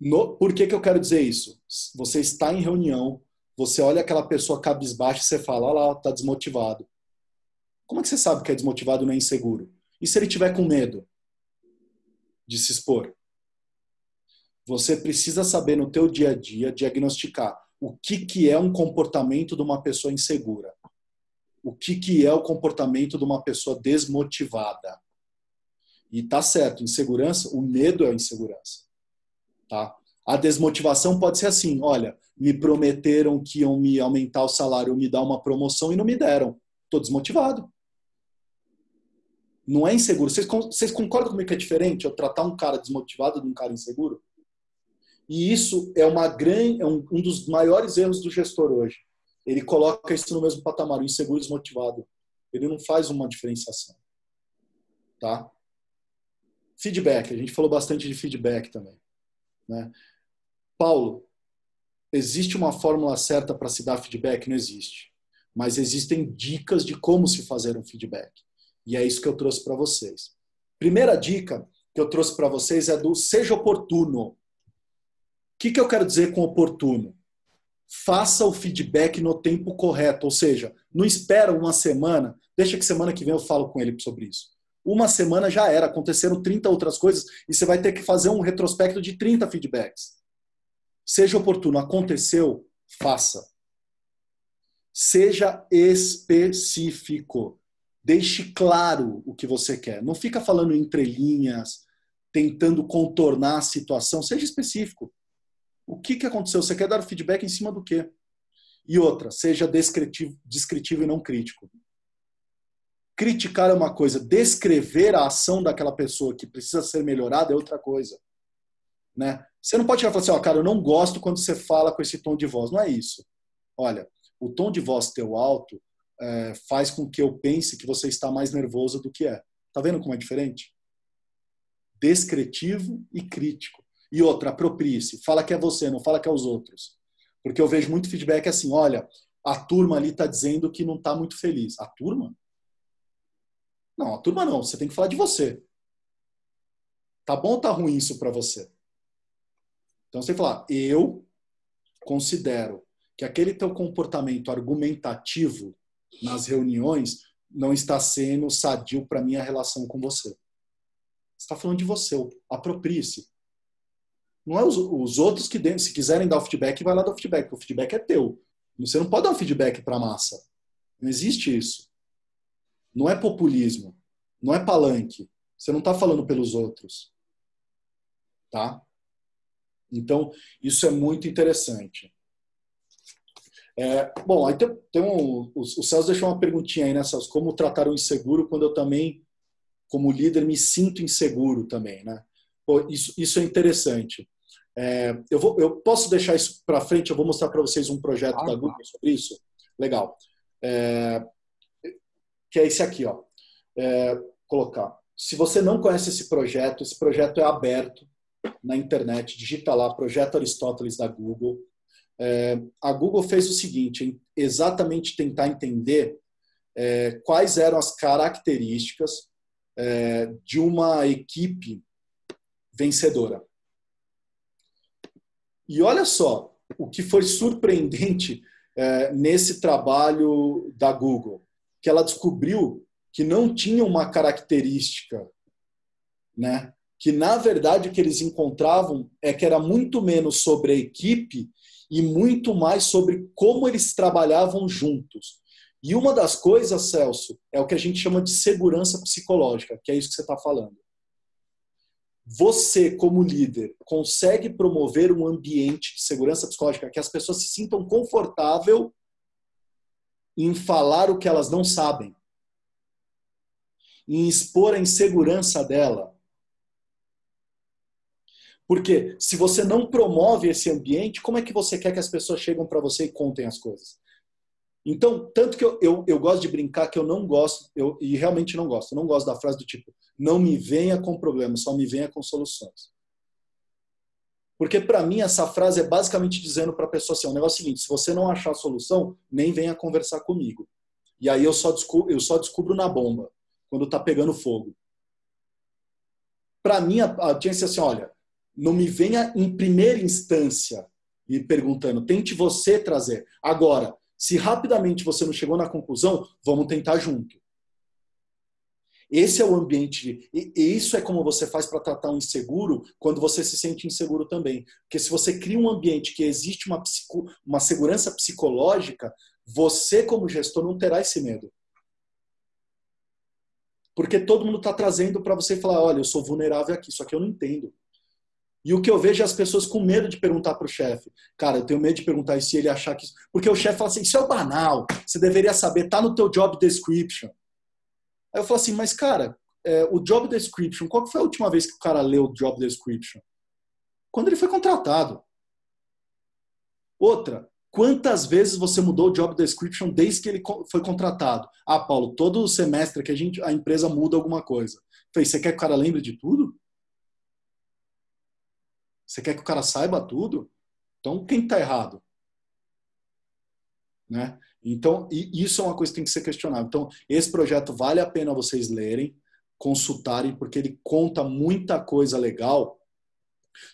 No, por que, que eu quero dizer isso? Você está em reunião, você olha aquela pessoa cabisbaixa e você fala, olha lá, tá desmotivado. Como é que você sabe que é desmotivado e não é inseguro? E se ele tiver com medo de se expor? Você precisa saber no teu dia a dia diagnosticar o que, que é um comportamento de uma pessoa insegura. O que, que é o comportamento de uma pessoa desmotivada. E tá certo, insegurança, o medo é a insegurança. Tá? A desmotivação pode ser assim, olha, me prometeram que iam me aumentar o salário, me dar uma promoção e não me deram. Estou desmotivado. Não é inseguro. Vocês, vocês concordam comigo que é diferente eu tratar um cara desmotivado de um cara inseguro? E isso é, uma grande, é um, um dos maiores erros do gestor hoje. Ele coloca isso no mesmo patamar, o inseguro desmotivado. Ele não faz uma diferenciação. Tá? Feedback. A gente falou bastante de feedback também. Né? Paulo, existe uma fórmula certa para se dar feedback? Não existe. Mas existem dicas de como se fazer um feedback. E é isso que eu trouxe para vocês. Primeira dica que eu trouxe para vocês é do seja oportuno. O que, que eu quero dizer com oportuno? Faça o feedback no tempo correto, ou seja, não espera uma semana, deixa que semana que vem eu falo com ele sobre isso. Uma semana já era, aconteceram 30 outras coisas e você vai ter que fazer um retrospecto de 30 feedbacks. Seja oportuno, aconteceu, faça. Seja específico. Deixe claro o que você quer. Não fica falando entre linhas, tentando contornar a situação. Seja específico. O que, que aconteceu? Você quer dar feedback em cima do quê? E outra, seja descritivo, descritivo e não crítico. criticar é uma coisa, descrever a ação daquela pessoa que precisa ser melhorada é outra coisa. Né? Você não pode chegar e falar assim, ó, cara, eu não gosto quando você fala com esse tom de voz. Não é isso. Olha, o tom de voz teu alto é, faz com que eu pense que você está mais nervoso do que é. Tá vendo como é diferente? Descritivo e crítico. E outra, aproprie-se. Fala que é você, não fala que é os outros. Porque eu vejo muito feedback assim, olha, a turma ali está dizendo que não está muito feliz. A turma? Não, a turma não. Você tem que falar de você. Tá bom ou tá ruim isso para você? Então você falar, eu considero que aquele teu comportamento argumentativo nas reuniões não está sendo sadio para minha relação com você. Está falando de você, aproprie-se. Não é os, os outros que, se quiserem dar o feedback, vai lá dar o feedback, o feedback é teu. Você não pode dar um feedback para a massa. Não existe isso. Não é populismo. Não é palanque. Você não está falando pelos outros. Tá? Então, isso é muito interessante. É, bom, aí tem, tem um, o, o Celso deixou uma perguntinha aí, né, Celso? Como tratar o inseguro quando eu também, como líder, me sinto inseguro também, né? Pô, isso, isso é interessante. É, eu, vou, eu posso deixar isso para frente, eu vou mostrar para vocês um projeto ah, da Google sobre isso. Legal. É, que é esse aqui, ó. É, colocar. Se você não conhece esse projeto, esse projeto é aberto na internet, digita lá, Projeto Aristóteles da Google. É, a Google fez o seguinte, exatamente tentar entender é, quais eram as características é, de uma equipe vencedora. E olha só, o que foi surpreendente é, nesse trabalho da Google, que ela descobriu que não tinha uma característica, né? Que na verdade o que eles encontravam é que era muito menos sobre a equipe e muito mais sobre como eles trabalhavam juntos. E uma das coisas, Celso, é o que a gente chama de segurança psicológica, que é isso que você está falando você, como líder, consegue promover um ambiente de segurança psicológica que as pessoas se sintam confortável em falar o que elas não sabem, em expor a insegurança dela. Porque se você não promove esse ambiente, como é que você quer que as pessoas cheguem para você e contem as coisas? Então, tanto que eu, eu, eu gosto de brincar que eu não gosto, eu, e realmente não gosto, eu não gosto da frase do tipo, não me venha com problemas, só me venha com soluções. Porque para mim essa frase é basicamente dizendo para a pessoa assim, o negócio é o seguinte, se você não achar a solução, nem venha conversar comigo. E aí eu só descubro, eu só descubro na bomba, quando está pegando fogo. Para mim, a, a tinha que ser assim, olha, não me venha em primeira instância me perguntando, tente você trazer. Agora, se rapidamente você não chegou na conclusão, vamos tentar junto. Esse é o ambiente. E, isso é como você faz para tratar um inseguro quando você se sente inseguro também. Porque se você cria um ambiente que existe uma, psico, uma segurança psicológica, você, como gestor, não terá esse medo. Porque todo mundo está trazendo para você falar: olha, eu sou vulnerável aqui, só que eu não entendo. E o que eu vejo é as pessoas com medo de perguntar para o chefe. Cara, eu tenho medo de perguntar isso se ele achar que. Porque o chefe fala assim: isso é banal, você deveria saber, tá no teu job description. Aí eu falo assim, mas cara, é, o job description, qual foi a última vez que o cara leu o job description? Quando ele foi contratado. Outra, quantas vezes você mudou o job description desde que ele foi contratado? Ah, Paulo, todo semestre que a, gente, a empresa muda alguma coisa. Falei, você quer que o cara lembre de tudo? Você quer que o cara saiba tudo? Então, quem está errado? Né? Então, isso é uma coisa que tem que ser questionada. Então, esse projeto vale a pena vocês lerem, consultarem, porque ele conta muita coisa legal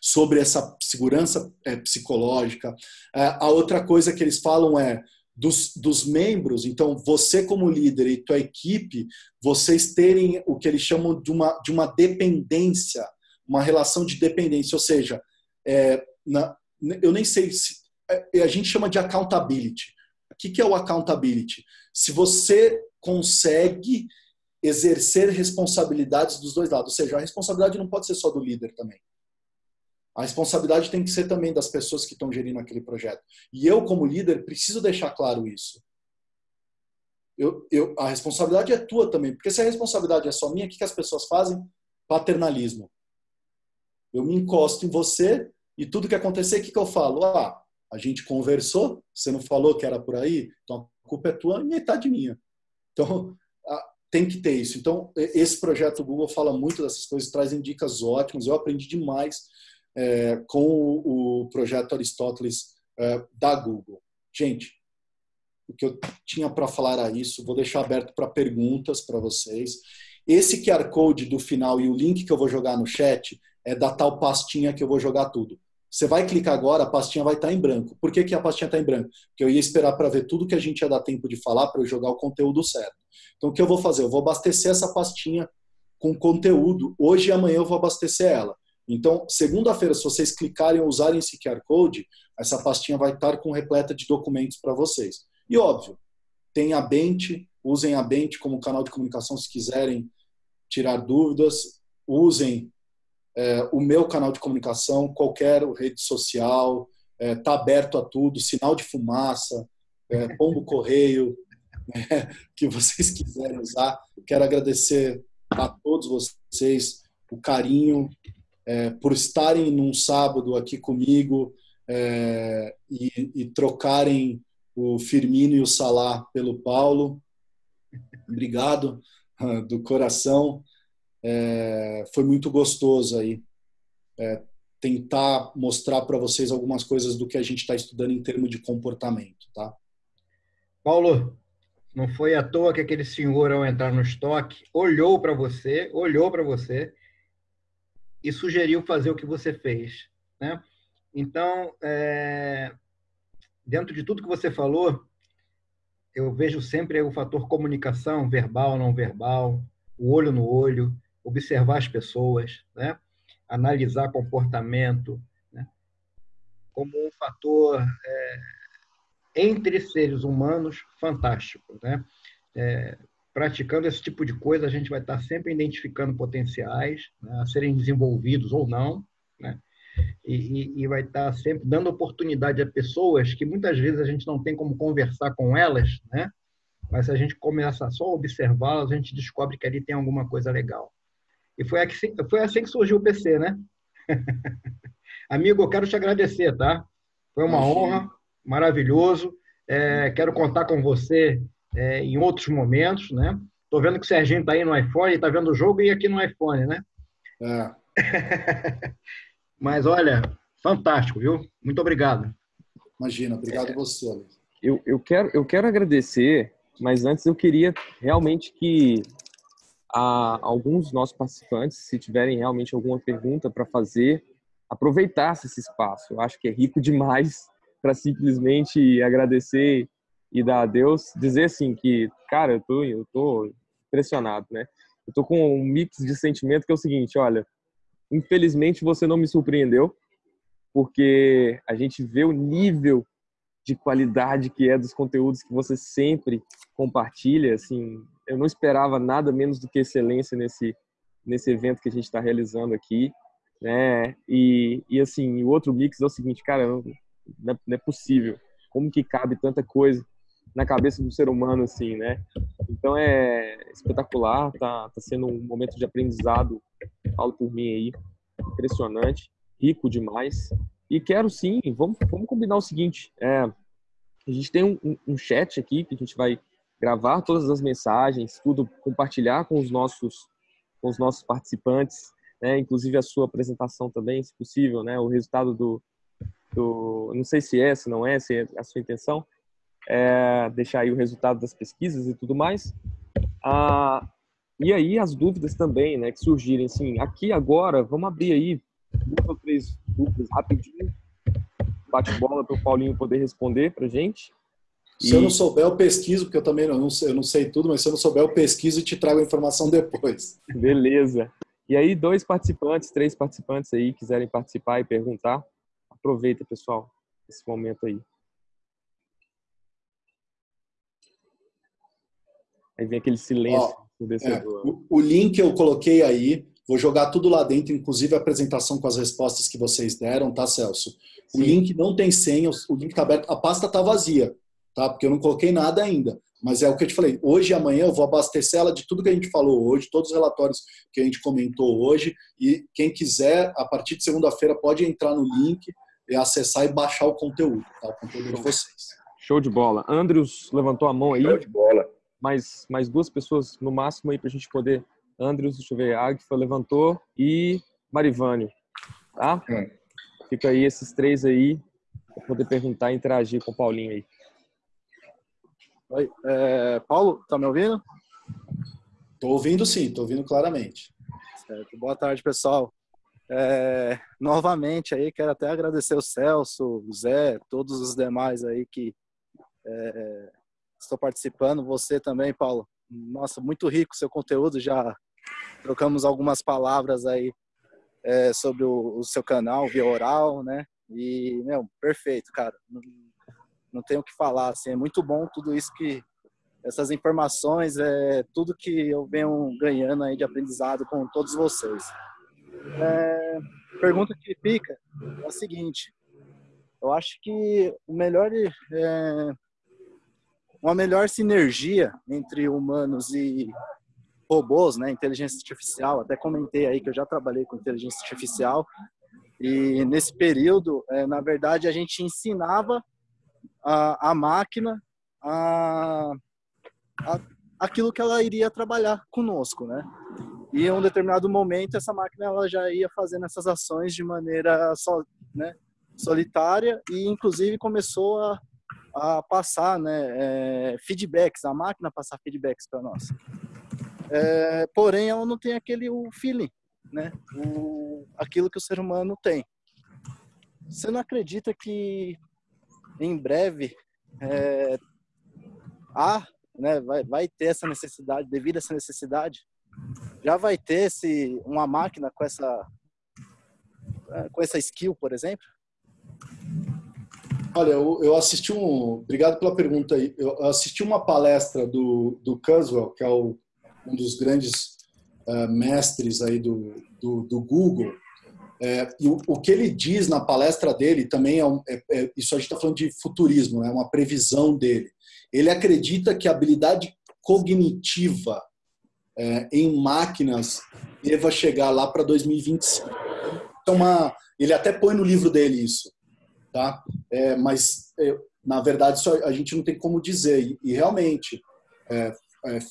sobre essa segurança é, psicológica. É, a outra coisa que eles falam é dos, dos membros, então você como líder e tua equipe, vocês terem o que eles chamam de uma, de uma dependência, uma relação de dependência, ou seja, é, na, eu nem sei se é, a gente chama de accountability. O que é o accountability? Se você consegue exercer responsabilidades dos dois lados, ou seja, a responsabilidade não pode ser só do líder também. A responsabilidade tem que ser também das pessoas que estão gerindo aquele projeto. E eu, como líder, preciso deixar claro isso. eu, eu, a responsabilidade é tua também. Porque se a responsabilidade é só minha, o que, que as pessoas fazem? Paternalismo. Eu me encosto em você e tudo que acontecer, o que, que eu falo? Ah, a gente conversou, você não falou que era por aí, então a culpa é tua e metade minha. Então, tem que ter isso. Então, esse projeto Google fala muito dessas coisas, traz dicas ótimas. Eu aprendi demais é, com o, projeto Aristóteles é, da Google. Gente, o que eu tinha para falar era isso. Vou deixar aberto para perguntas para vocês. Esse QR Code do final e o link que eu vou jogar no chat é da tal pastinha que eu vou jogar tudo. Você vai clicar agora, a pastinha vai estar em branco. Por que, que a pastinha está em branco? Porque eu ia esperar para ver tudo que a gente ia dar tempo de falar para eu jogar o conteúdo certo. Então, o que eu vou fazer? Eu vou abastecer essa pastinha com conteúdo. Hoje e amanhã eu vou abastecer ela. Então, segunda-feira, se vocês clicarem ou usarem esse QR Code, essa pastinha vai estar com repleta de documentos para vocês. E óbvio, tem a Bente, usem a Bente como canal de comunicação se quiserem tirar dúvidas, usem é, o meu canal de comunicação, qualquer rede social, está é, aberto a tudo, sinal de fumaça, é, pombo correio, né, [laughs] que vocês quiserem usar. Quero agradecer a todos vocês o carinho é, por estarem num sábado aqui comigo é, e, e, trocarem o Firmino e o Salah pelo Paulo. Obrigado [laughs] do coração. É, foi muito gostoso aí é, tentar mostrar para vocês algumas coisas do que a gente está estudando em termos de comportamento, tá? Paulo, não foi à toa que aquele senhor, ao entrar no estoque, olhou para você, olhou para você e sugeriu fazer o que você fez. Né? Então, é... dentro de tudo que você falou, eu vejo sempre o fator comunicação, verbal, não verbal, o olho no olho, observar as pessoas, né? analisar comportamento, né? como um fator é entre seres humanos fantástico. Né? É, praticando esse tipo de coisa, a gente vai estar sempre identificando potenciais né, a serem desenvolvidos ou não, né? E, e, e, vai estar sempre dando oportunidade a pessoas que muitas vezes a gente não tem como conversar com elas, né? Mas se a gente começa só a observá-las, a gente descobre que ali tem alguma coisa legal. E foi assim, foi assim que surgiu o PC, né? [laughs] Amigo, eu quero te agradecer, tá? Foi uma Imagina. honra maravilhoso. É, quero contar com você é, em outros momentos, né? Tô vendo que o Serginho está aí no iPhone, está vendo o jogo e aqui no iPhone, né? É. [laughs] Mas olha, fantástico, viu? Muito obrigado. Imagina, obrigado é, você. Eu, eu, quero, eu quero agradecer, mas antes eu queria realmente que a, alguns dos nossos participantes, se tiverem realmente alguma pergunta para fazer, aproveitasse esse espaço. Eu acho que é rico demais [laughs] para simplesmente agradecer e dar a Deus, dizer assim que, cara, eu tô, eu tô impressionado, né? Eu tô com um mix de sentimento que é o seguinte, olha, infelizmente você não me surpreendeu, porque a gente vê o nível de qualidade que é dos conteúdos que você sempre compartilha, assim, eu não esperava nada menos do que excelência nesse nesse evento que a gente está realizando aqui, né? E, e assim, o outro mix é o seguinte, cara, não é, possível. Como que cabe tanta coisa na cabeça do ser humano assim, né? Então é espetacular, tá, tá sendo um momento de aprendizado, falo por mim aí, impressionante, rico demais. E quero sim, vamos, vamos combinar o seguinte, é, a gente tem um, um chat aqui que a gente vai gravar todas as mensagens, tudo, compartilhar com os nossos, com os nossos participantes, né? Inclusive a sua apresentação também, se possível, né? O resultado do, do, não sei se é, se não é, se é a sua intenção, é deixar aí o resultado das pesquisas e tudo mais. Ah, e aí as dúvidas também, né, que surgirem, assim, aqui agora, vamos abrir aí duas ou três dúvidas rapidinho, bate bola para o Paulinho poder responder para gente. Se e... eu não souber, eu pesquiso, porque eu também não, eu não sei tudo, mas se eu não souber, eu pesquiso e te trago a informação depois. [laughs] Beleza. E aí, dois participantes, três participantes aí quiserem participar e perguntar, Aproveita, pessoal, esse momento aí. Aí vem aquele silêncio Ó, é, o, o link eu coloquei aí, vou jogar tudo lá dentro, inclusive a apresentação com as respostas que vocês deram, tá, Celso? O Sim. link não tem senha, o link está aberto, a pasta está vazia, tá? Porque eu não coloquei nada ainda. Mas é o que eu te falei, hoje e amanhã eu vou abastecer ela de tudo que a gente falou hoje, todos os relatórios que a gente comentou hoje, e quem quiser, a partir de segunda-feira, pode entrar no link e acessar e baixar o conteúdo, tá? o conteúdo de vocês. Show de bola. Andrews levantou a mão aí. Show de bola. Mais, mais duas pessoas no máximo aí para a gente poder. Andrews, deixa eu ver, Agfa levantou e Marivânio, tá? Hum. Fica aí esses três aí para poder perguntar e interagir com o Paulinho aí. Oi, é, Paulo, tá me ouvindo? Tô ouvindo sim, tô ouvindo claramente. Certo. Boa tarde, pessoal. É, novamente aí, quero até agradecer o Celso, o Zé, todos os demais aí que é, estão participando. Você também, Paulo. Nossa, muito rico seu conteúdo. Já trocamos algumas palavras aí é, sobre o, o, seu canal, via oral, né? E, meu, perfeito, cara. Não, tenho o que falar, assim, é muito bom tudo isso que essas informações, é tudo que eu venho ganhando aí de aprendizado com todos vocês. É, pergunta que fica é a seguinte: eu acho que o melhor, é, uma melhor sinergia entre humanos e robôs, né, inteligência artificial. Até comentei aí que eu já trabalhei com inteligência artificial e nesse período, é, na verdade, a gente ensinava a, a máquina a, a, aquilo que ela iria trabalhar conosco, né? E em um determinado momento essa máquina ela já ia fazendo essas ações de maneira só, né, solitária e inclusive começou a, a passar né, é, feedbacks, a máquina passar feedbacks para nós. É, porém, ela não tem aquele o feeling, né? O, aquilo que o ser humano tem. Você não acredita que em breve é, há, né, vai, vai ter essa necessidade, devido a essa necessidade, já vai ter uma máquina com essa, é, com essa skill, por exemplo? Olha, eu, eu assisti um. Obrigado pela pergunta aí. Eu assisti uma palestra do, do Kurzweil, que é o, um dos grandes uh, mestres aí do, do, do Google. É, e o, o, que ele diz na palestra dele também é, um, é, é isso a gente está falando de futurismo, é né? uma previsão dele. Ele acredita que a habilidade cognitiva é, em máquinas deva chegar lá para 2025. Então, uma, ele até põe no livro dele isso, tá? É, mas é, na verdade isso a gente não tem como dizer e, e realmente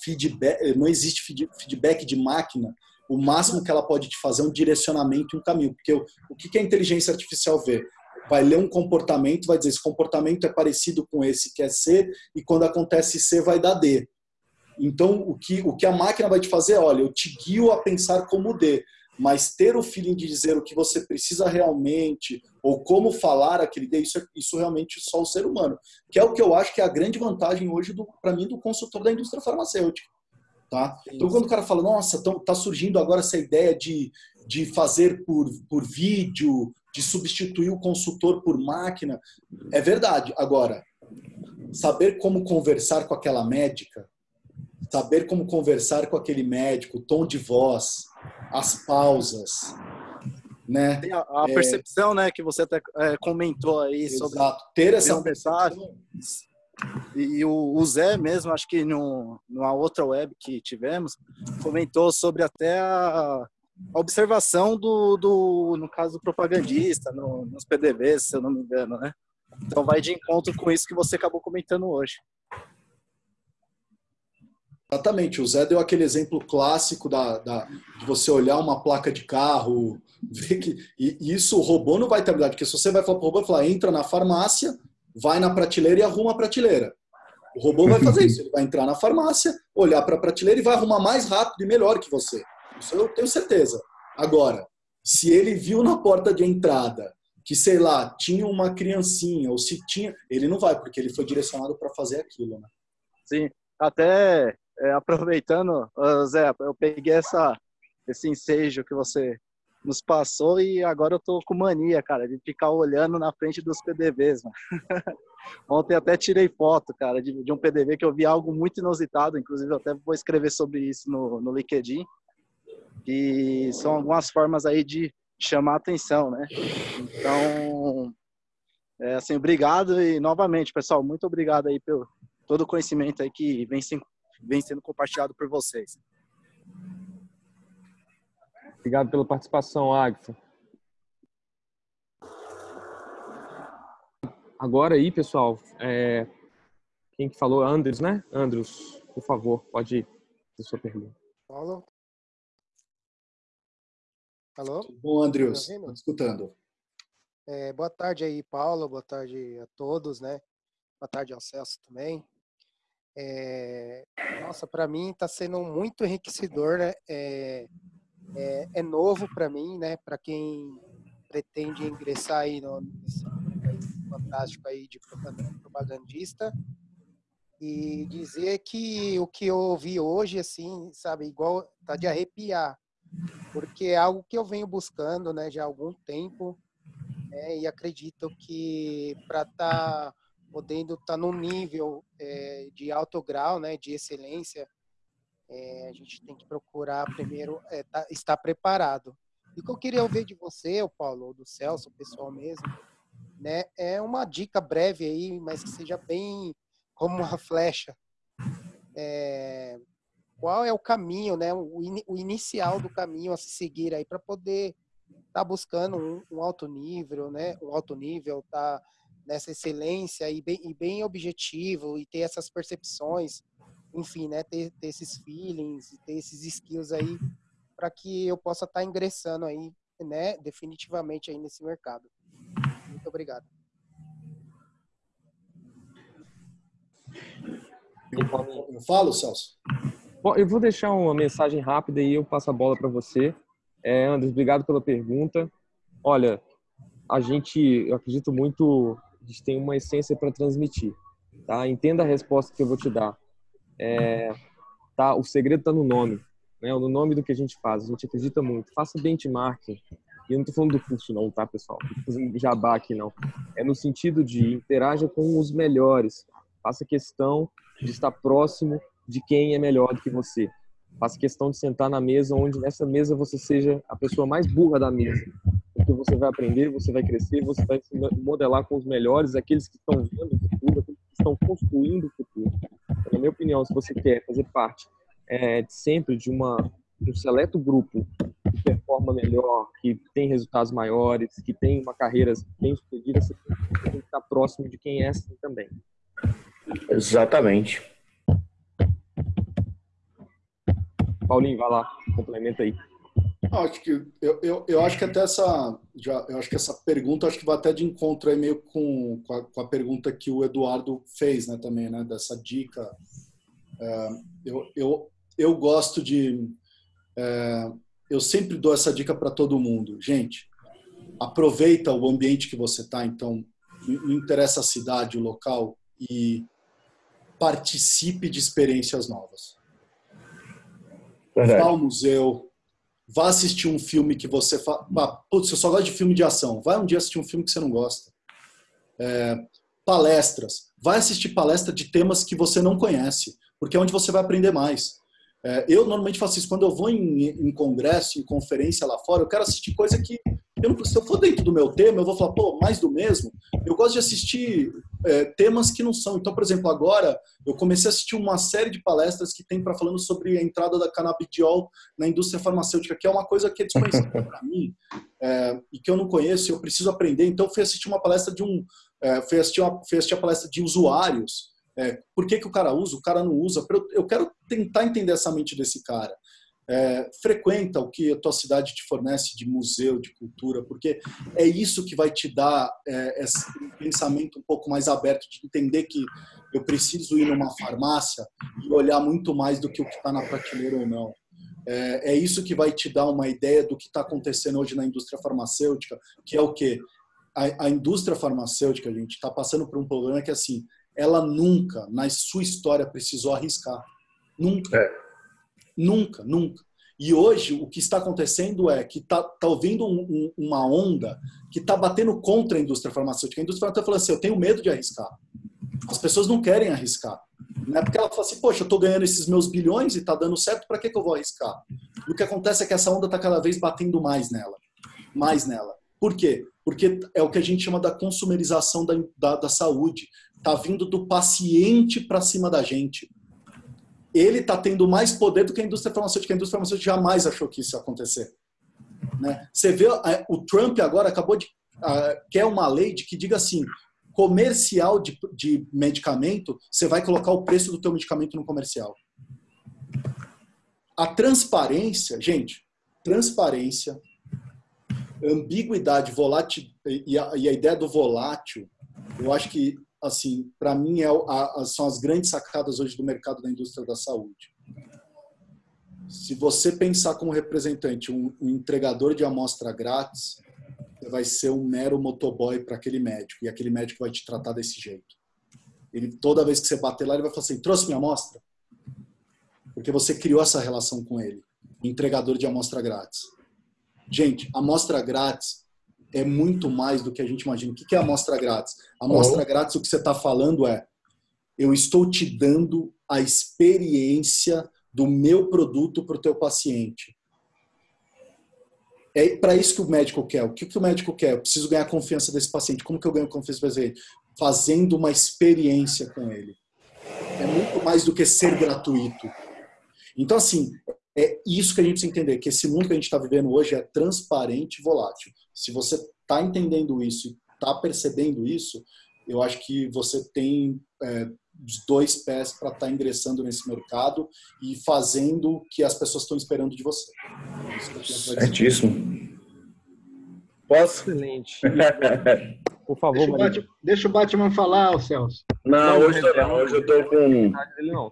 feedback, não existe feedback de máquina. O máximo que ela pode te fazer é um direcionamento e um caminho, porque o, o que a inteligência artificial vê? Vai ler um comportamento, vai dizer esse comportamento é parecido com esse que é C e quando acontece C vai dar D. Então, o que, o que a máquina vai te fazer, olha, eu te guio a pensar como D, mas ter o feeling de dizer o que você precisa realmente, ou como falar aquele D, isso, é, isso realmente só o ser humano. Que é o que eu acho que é a grande vantagem hoje, para mim, do consultor da indústria farmacêutica. Tá? Então, quando o cara fala, nossa, está surgindo agora essa ideia de, de fazer por, por vídeo, de substituir o consultor por máquina, é verdade. Agora, saber como conversar com aquela médica, saber como conversar com aquele médico, o tom de voz, as pausas, né? Tem a, a é, percepção, né, que você até é, comentou aí exato. sobre ter essa mensagem. E o, o Zé mesmo, acho que no, numa outra web que tivemos, comentou sobre até a, a observação do, do, no caso, do propagandista, no, nos PDVs, se eu não me engano, né? Então vai de encontro com isso que você acabou comentando hoje. Exatamente, o Zé deu aquele exemplo clássico da, da, de você olhar uma placa de carro, ver que. E, isso o robô não vai ter habilidade, porque se você vai falar para o robô, falar, entra na farmácia, vai na prateleira e arruma a prateleira. O robô vai fazer isso, ele vai entrar na farmácia, olhar para a prateleira e vai arrumar mais rápido e melhor que você. Isso eu tenho certeza. Agora, se ele viu na porta de entrada que, sei lá, tinha uma criancinha, ou se tinha. Ele não vai, porque ele foi direcionado para fazer aquilo, né? Sim, até é, aproveitando, Zé, eu peguei essa, esse ensejo que você nos passou e agora eu tô com mania, cara, de ficar olhando na frente dos PDVs, mano. [laughs] Ontem até tirei foto, cara, de, de, um PDV que eu vi algo muito inusitado, inclusive eu até vou escrever sobre isso no, no LinkedIn, que são algumas formas aí de chamar atenção, né? Então, é, assim, obrigado e novamente, pessoal, muito obrigado aí pelo, todo o conhecimento aí que vem, vem sendo compartilhado por vocês. Obrigado pela participação, Agatha. Agora aí, pessoal, é... quem que falou? Andros, né? Andros, por favor, pode ir a sua pergunta. Paulo? Alô? Bom, Andrius, tá escutando. É, boa tarde aí, Paulo, boa tarde a todos, né? Boa tarde ao Celso também. É, nossa, para mim está sendo muito enriquecedor, né? É, é, é novo para mim, né? Para quem pretende ingressar aí no, fantástico aí de propagandista. E dizer que o que eu ouvi hoje, assim, sabe, igual tá de arrepiar, porque é algo que eu venho buscando, né, já há algum tempo, né, e acredito que para estar tá podendo estar tá num nível é, de alto grau, né, de excelência, é, a gente tem que procurar primeiro é, tá, estar preparado. E o que eu queria ouvir de você, o Paulo, ou do Celso, o pessoal mesmo, né, é uma dica breve aí, mas que seja bem como uma flecha. É, qual é o caminho, né, o, in, o, inicial do caminho a se seguir aí para poder estar tá buscando um, um, alto nível, né, um alto nível, tá nessa excelência e bem, e bem objetivo e ter essas percepções, enfim, né, ter, ter esses feelings, ter esses skills aí para que eu possa estar tá ingressando aí, né, definitivamente aí nesse mercado. Muito obrigado. Eu falo, Celso? Bom, eu vou deixar uma mensagem rápida e eu passo a bola para você. É, Andres, obrigado pela pergunta. Olha, a gente, eu acredito muito, a gente tem uma essência para transmitir. Tá? Entenda a resposta que eu vou te dar. É, tá, o segredo está no nome, né? no nome do que a gente faz. A gente acredita muito. Faça benchmarking. E eu não estou falando do curso, não, tá, pessoal? Não estou fazendo jabá aqui, não. É no sentido de interaja com os melhores. Faça questão de estar próximo de quem é melhor do que você. Faça questão de sentar na mesa onde nessa mesa você seja a pessoa mais burra da mesa. Porque você vai aprender, você vai crescer, você vai se modelar com os melhores, aqueles que estão vendo o futuro, aqueles que estão construindo o futuro. Na minha opinião, se você quer fazer parte é, sempre de uma um seleto grupo que performa melhor, que tem resultados maiores, que tem uma carreira bem sucedida, você tem que estar próximo de quem é assim também. Exatamente. Paulinho, vai lá, complementa aí. Acho que eu, eu, eu, acho que até essa já eu acho que essa pergunta acho que vai até de encontro aí meio com, com a, com, a, pergunta que o Eduardo fez, né, também, né, dessa dica. É, eu, eu, eu gosto de é, eu sempre dou essa dica para todo mundo, gente. Aproveita o ambiente que você está, então não interessa a cidade, o local e participe de experiências novas. Verdade. Vá ao museu, vá assistir um filme que você fala, putz, eu só gosto de filme de ação. Vai um dia assistir um filme que você não gosta. É, palestras, vai assistir palestra de temas que você não conhece, porque é onde você vai aprender mais. É, eu normalmente faço isso quando eu vou em, em, congresso, em conferência lá fora, eu quero assistir coisa que eu se eu for dentro do meu tema, eu vou falar, pô, mais do mesmo. Eu gosto de assistir é, temas que não são. Então, por exemplo, agora eu comecei a assistir uma série de palestras que tem para falando sobre a entrada da canabidiol na indústria farmacêutica, que é uma coisa que é desconhecida [laughs] para mim é, e que eu não conheço, eu preciso aprender. Então, fui assistir uma palestra de um, é, fui assistir, uma, fui assistir a palestra de usuários. É, por que, que o cara usa, o cara não usa? Eu quero tentar entender essa mente desse cara é, frequenta o que a tua cidade te fornece de museu, de cultura, porque é isso que vai te dar é, esse pensamento um pouco mais aberto, de entender que eu preciso ir numa farmácia e olhar muito mais do que o que está na prateleira ou não. É, é, isso que vai te dar uma ideia do que está acontecendo hoje na indústria farmacêutica, que é o quê? A, a indústria farmacêutica, gente, está passando por um problema que, assim, ela nunca, na sua história, precisou arriscar. Nunca. É Nunca, nunca. E hoje o que está acontecendo é que está tá ouvindo um, um, uma onda que está batendo contra a indústria farmacêutica. A indústria farmacêutica falando assim, eu tenho medo de arriscar. As pessoas não querem arriscar. Né? Porque ela fala assim, poxa, eu estou ganhando esses meus bilhões e está dando certo, para que, que eu vou arriscar? E o que acontece é que essa onda está cada vez batendo mais nela. Mais nela. Por quê? Porque é o que a gente chama da consumerização da, da, da saúde está vindo do paciente para cima da gente. Ele está tendo mais poder do que a indústria farmacêutica. A indústria farmacêutica jamais achou que isso ia acontecer. Né? Você vê, o Trump agora acabou de. Uh, quer uma lei de que diga assim: comercial de, de medicamento, você vai colocar o preço do teu medicamento no comercial. A transparência, gente, transparência, ambiguidade, volátil e a, e a ideia do volátil, eu acho que assim, para mim é a, são as grandes sacadas hoje do mercado da indústria da saúde. Se você pensar como representante um, um entregador de amostra grátis, você vai ser um mero motoboy para aquele médico e aquele médico vai te tratar desse jeito. Ele toda vez que você bater lá, ele vai falar assim: "Trouxe minha amostra?" Porque você criou essa relação com ele, entregador de amostra grátis. Gente, amostra grátis é muito mais do que a gente imagina. O que é amostra grátis? Amostra oh. grátis, o que você está falando é: eu estou te dando a experiência do meu produto para o teu paciente. É para isso que o médico quer. O que, que o médico quer? Eu preciso ganhar confiança desse paciente. Como que eu ganho confiança desse paciente? Fazendo uma experiência com ele. É muito mais do que ser gratuito. Então, assim, é isso que a gente precisa entender, que esse mundo que a gente está vivendo hoje é transparente e volátil. Se você está entendendo isso e está percebendo isso, eu acho que você tem é, os dois pés para estar tá ingressando nesse mercado e fazendo o que as pessoas estão esperando de você. Certíssimo. Posso? Excelente. [laughs] Por favor, deixa o, Batman, deixa o Batman falar, Celso. Não, hoje, tô, não, hoje eu tô com.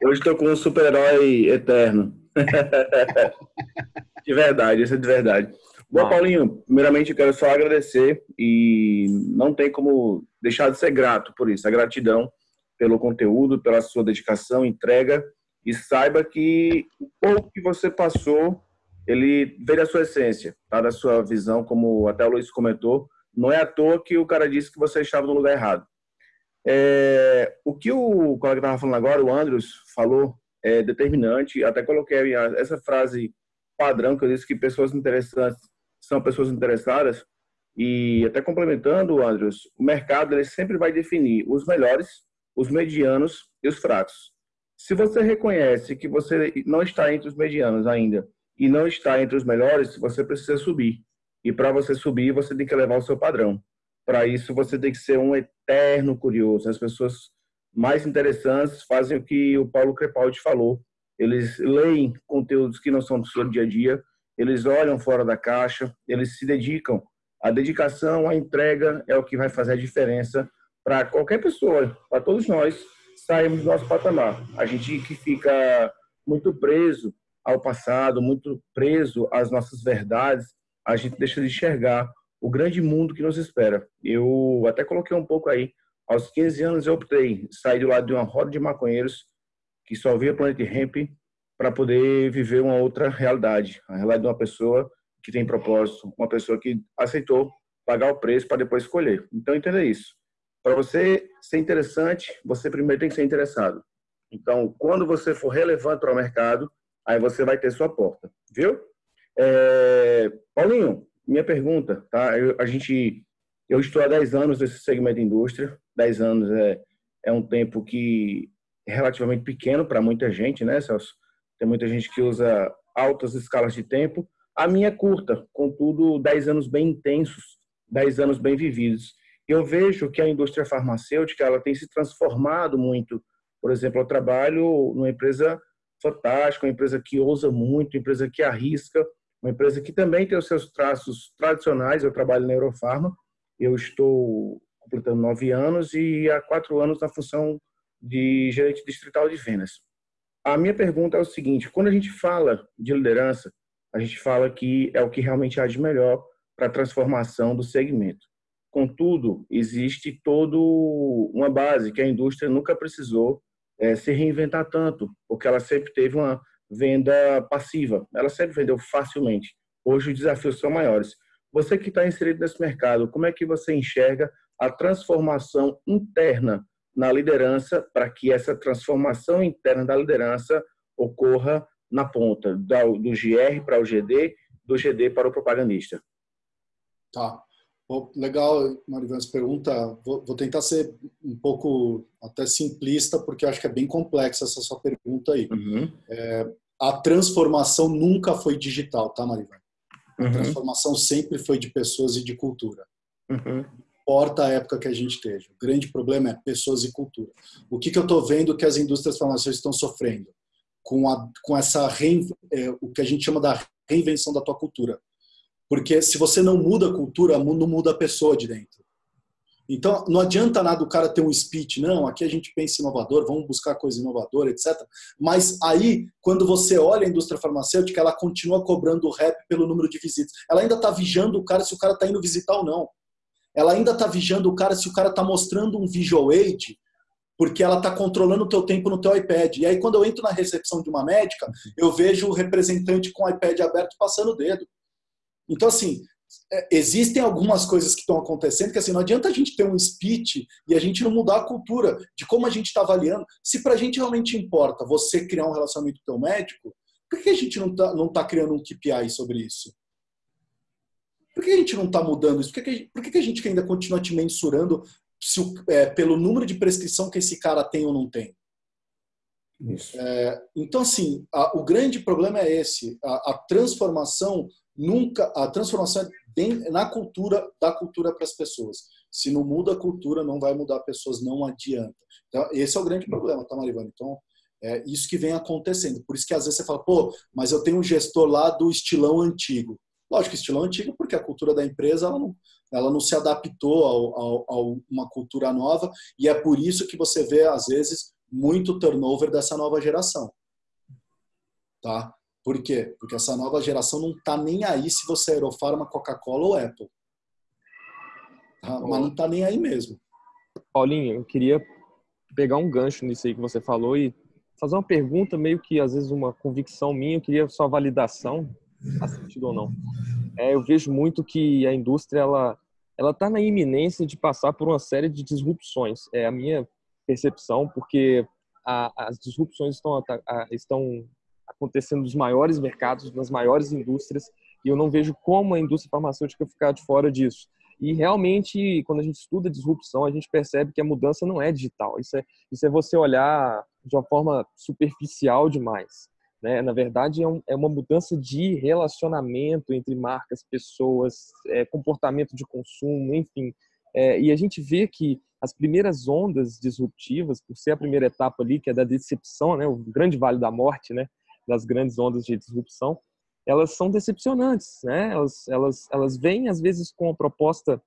Hoje estou com um super-herói eterno. [laughs] de verdade, isso é de verdade. Bom, Paulinho, primeiramente eu quero só agradecer e não tem como deixar de ser grato por isso. A gratidão pelo conteúdo, pela sua dedicação, entrega e saiba que o pouco que você passou, ele veio da sua essência, tá? da sua visão, como até o Luiz comentou. Não é à toa que o cara disse que você estava no lugar errado. É, o que o colega estava falando agora, o Andrews, falou é determinante. Até coloquei essa frase padrão que eu disse que pessoas interessantes são pessoas interessadas. E até complementando, Andrews, o mercado ele sempre vai definir os melhores, os medianos e os fracos. Se você reconhece que você não está entre os medianos ainda e não está entre os melhores, você precisa subir. E para você subir, você tem que levar o seu padrão. Para isso, você tem que ser um eterno curioso. As pessoas mais interessantes fazem o que o Paulo Crepaldi falou. Eles leem conteúdos que não são do seu dia a dia, eles olham fora da caixa, eles se dedicam. A dedicação, a entrega é o que vai fazer a diferença para qualquer pessoa, para todos nós sairmos do nosso patamar. A gente que fica muito preso ao passado, muito preso às nossas verdades, a gente deixa de enxergar o grande mundo que nos espera. Eu até coloquei um pouco aí aos 15 anos eu optei sair do lado de uma roda de maconheiros que só via Planet Hemp para poder viver uma outra realidade, a realidade de uma pessoa que tem propósito, uma pessoa que aceitou pagar o preço para depois escolher. Então entenda isso. Para você ser interessante, você primeiro tem que ser interessado. Então, quando você for relevante para o mercado, aí você vai ter sua porta, viu? É... Paulinho, minha pergunta, tá? Eu, a gente, eu estou há 10 anos nesse segmento de indústria. 10 anos é, é um tempo que é relativamente pequeno para muita gente, né, Celso? Tem muita gente que usa altas escalas de tempo. A minha é curta, contudo, 10 anos bem intensos, 10 anos bem vividos. Eu vejo que a indústria farmacêutica ela tem se transformado muito. Por exemplo, eu trabalho numa empresa fantástica, uma empresa que ousa muito, uma empresa que arrisca, uma empresa que também tem os seus traços tradicionais. Eu trabalho na Eurofarma, eu estou completando nove anos e há quatro anos na função de gerente distrital de vendas. A minha pergunta é o seguinte: quando a gente fala de liderança, a gente fala que é o que realmente há de melhor para a transformação do segmento. Contudo, existe toda uma base que a indústria nunca precisou é, se reinventar tanto, porque ela sempre teve uma venda passiva, ela sempre vendeu facilmente. Hoje os desafios são maiores. Você que está inserido nesse mercado, como é que você enxerga a transformação interna na liderança para que essa transformação interna da liderança ocorra na ponta, do GR para o GD, do GD para o propagandista. Tá. legal, Marivan, essa pergunta. Vou, vou, tentar ser um pouco até simplista, porque acho que é bem complexa essa sua pergunta aí. Uhum. É, a transformação nunca foi digital, tá, Marivan? A uhum. transformação sempre foi de pessoas e de cultura. Uhum. Importa a época que a gente esteja. O grande problema é pessoas e cultura. O que, que eu estou vendo que as indústrias farmacêuticas estão sofrendo? Com, a, com essa, é, o que a gente chama da reinvenção da tua cultura porque se você não muda a cultura, não muda a pessoa de dentro. Então, não adianta nada o cara ter um speech, não, aqui a gente pensa inovador, vamos buscar coisa inovadora, etc. Mas aí, quando você olha a indústria farmacêutica, ela continua cobrando o rap pelo número de visitas. Ela ainda está vigiando o cara se o cara está indo visitar ou não. Ela ainda está vigiando o cara se o cara está mostrando um visual aid, porque ela está controlando o teu tempo no teu iPad. E aí, quando eu entro na recepção de uma médica, eu vejo o representante com o iPad aberto passando o dedo. Então, assim, é, existem algumas coisas que estão acontecendo que assim não adianta a gente ter um speech e a gente não mudar a cultura de como a gente está avaliando. Se para a gente realmente importa você criar um relacionamento com o teu médico, por que a gente não está não tá criando um KPI sobre isso? Por que a gente não está mudando isso? Por que, a gente, por que a gente ainda continua te mensurando se, é, pelo número de prescrição que esse cara tem ou não tem? É, então, assim, a, o grande problema é esse: a, a transformação nunca a transformação é na cultura da cultura para as pessoas. Se não muda a cultura, não vai mudar pessoas, não adianta. Então, esse é o grande problema, tá, Marivane? Então, é isso que vem acontecendo. Por isso que às vezes você fala, pô, mas eu tenho um gestor lá do estilão antigo. Lógico, estilão antigo, porque a cultura da empresa ela não, ela não se adaptou a uma cultura nova, e é por isso que você vê, às vezes, muito turnover dessa nova geração. Tá? Por quê? Porque essa nova geração não está nem aí se você é Aerofarma, Coca-Cola ou Apple. Tá? Mas não está nem aí mesmo. Paulinho, eu queria pegar um gancho nisso aí que você falou e fazer uma pergunta, meio que às vezes uma convicção minha, eu queria sua validação, faz sentido ou não. É, eu vejo muito que a indústria ela ela está na iminência de passar por uma série de disrupções. É a minha percepção, porque a, as disrupções estão, a, estão acontecendo nos maiores mercados, nas maiores indústrias, e eu não vejo como a indústria farmacêutica ficar de fora disso. E realmente, quando a gente estuda disrupção, a gente percebe que a mudança não é digital. Isso é, isso é você olhar de uma forma superficial demais. Né? Na verdade, é, um, é uma mudança de relacionamento entre marcas, pessoas, é, comportamento de consumo, enfim. É, e a gente vê que as primeiras ondas disruptivas, por ser a primeira etapa ali, que é da decepção, né? o grande vale da morte, né? das grandes ondas de disrupção, elas são decepcionantes, né? Elas, elas, elas vêm às vezes com uma proposta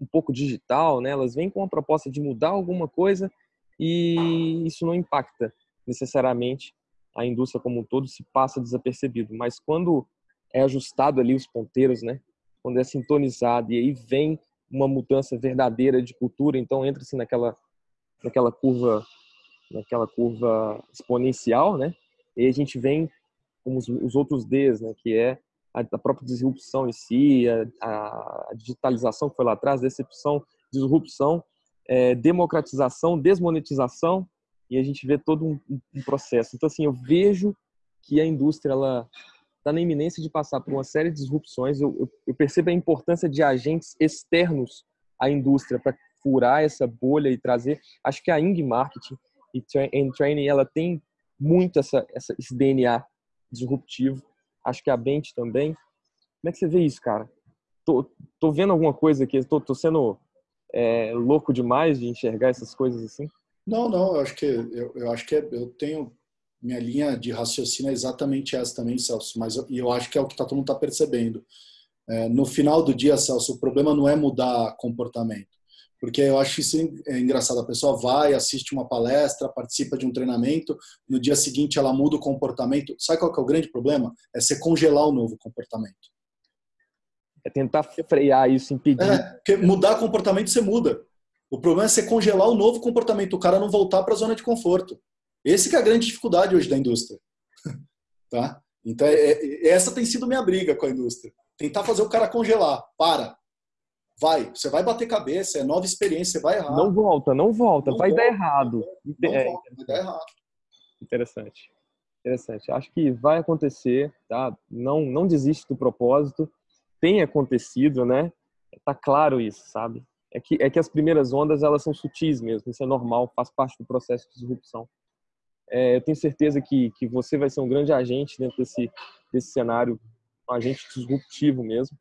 um pouco digital, né? Elas vêm com uma proposta de mudar alguma coisa e isso não impacta necessariamente a indústria como um todo, se passa desapercebido. Mas quando é ajustado ali os ponteiros, né? Quando é sintonizado e aí vem uma mudança verdadeira de cultura, então entra-se naquela naquela curva naquela curva exponencial, né? E a gente vem como os, os outros Ds, né, que é a, a própria disrupção em si, a, a, digitalização que foi lá atrás, decepção, disrupção, é, democratização, desmonetização, e a gente vê todo um, um, processo. Então, assim, eu vejo que a indústria ela está na iminência de passar por uma série de disrupções. Eu, eu, eu percebo a importância de agentes externos à indústria para furar essa bolha e trazer. Acho que a Ing Marketing e Training ela tem muito essa, essa, esse DNA disruptivo. Acho que a Bent também. Como é que você vê isso, cara? Tô, tô vendo alguma coisa aqui? Tô, tô sendo é, louco demais de enxergar essas coisas assim? Não, não. Eu acho que eu, eu acho que é, eu tenho minha linha de raciocínio é exatamente essa também, Celso. Mas eu, eu acho que é o que tá, todo mundo está percebendo. É, no final do dia, Celso, o problema não é mudar comportamento. Porque eu acho isso é engraçado. A pessoa vai, assiste uma palestra, participa de um treinamento, no dia seguinte ela muda o comportamento. Sabe qual que é o grande problema? É você congelar o novo comportamento. É tentar frear isso, impedir. É, mudar comportamento você muda. O problema é você congelar o novo comportamento, o cara não voltar para a zona de conforto. Esse que é a grande dificuldade hoje da indústria. [laughs] tá? Então, é, é, essa tem sido minha briga com a indústria. Tentar fazer o cara congelar. Para. Vai, você vai bater cabeça, é nova experiência, você vai errar. Não volta, não volta, não vai volta, dar errado. Não é, volta, vai dar errado. Interessante. Interessante. Acho que vai acontecer, tá? Não, não desiste do propósito. Tem acontecido, né? tá claro isso, sabe? É que, é que as primeiras ondas elas são sutis mesmo, isso é normal, faz parte do processo de disrupção. É, eu tenho certeza que, que você vai ser um grande agente dentro desse, desse cenário, um agente disruptivo mesmo.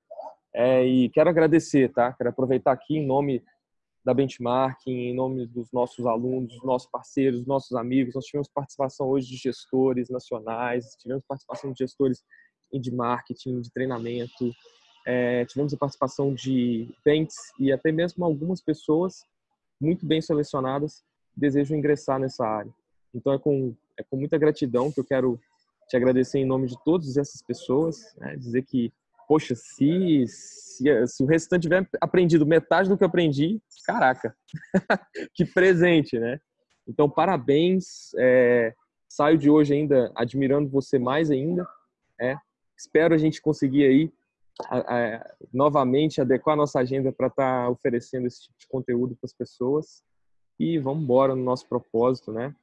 É, e quero agradecer, tá? Quero aproveitar aqui em nome da Benchmark, em nome dos nossos alunos, dos nossos parceiros, dos nossos amigos. Nós tivemos participação hoje de gestores nacionais, tivemos participação de gestores de marketing, de treinamento, é, tivemos a participação de banks e até mesmo algumas pessoas muito bem selecionadas desejam ingressar nessa área. Então é com, é com muita gratidão que eu quero te agradecer em nome de todas essas pessoas, né? dizer que, poxa, se, se, se o restante tiver aprendido metade do que eu aprendi, caraca, [laughs] que presente, né? Então, parabéns, é, saio de hoje ainda admirando você mais ainda, é, espero a gente conseguir aí a, a, novamente adequar a nossa agenda para estar tá oferecendo esse tipo de conteúdo para as pessoas e vamos embora no nosso propósito, né?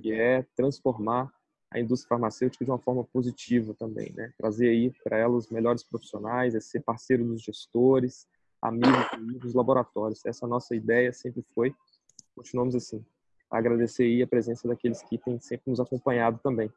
que é transformar a indústria farmacêutica de uma forma positiva também, né? Trazer aí para ela os melhores profissionais, é ser parceiro dos gestores, amigo dos laboratórios. Essa nossa ideia sempre foi. Continuamos assim. Agradecer aí a presença daqueles que têm sempre nos acompanhado também.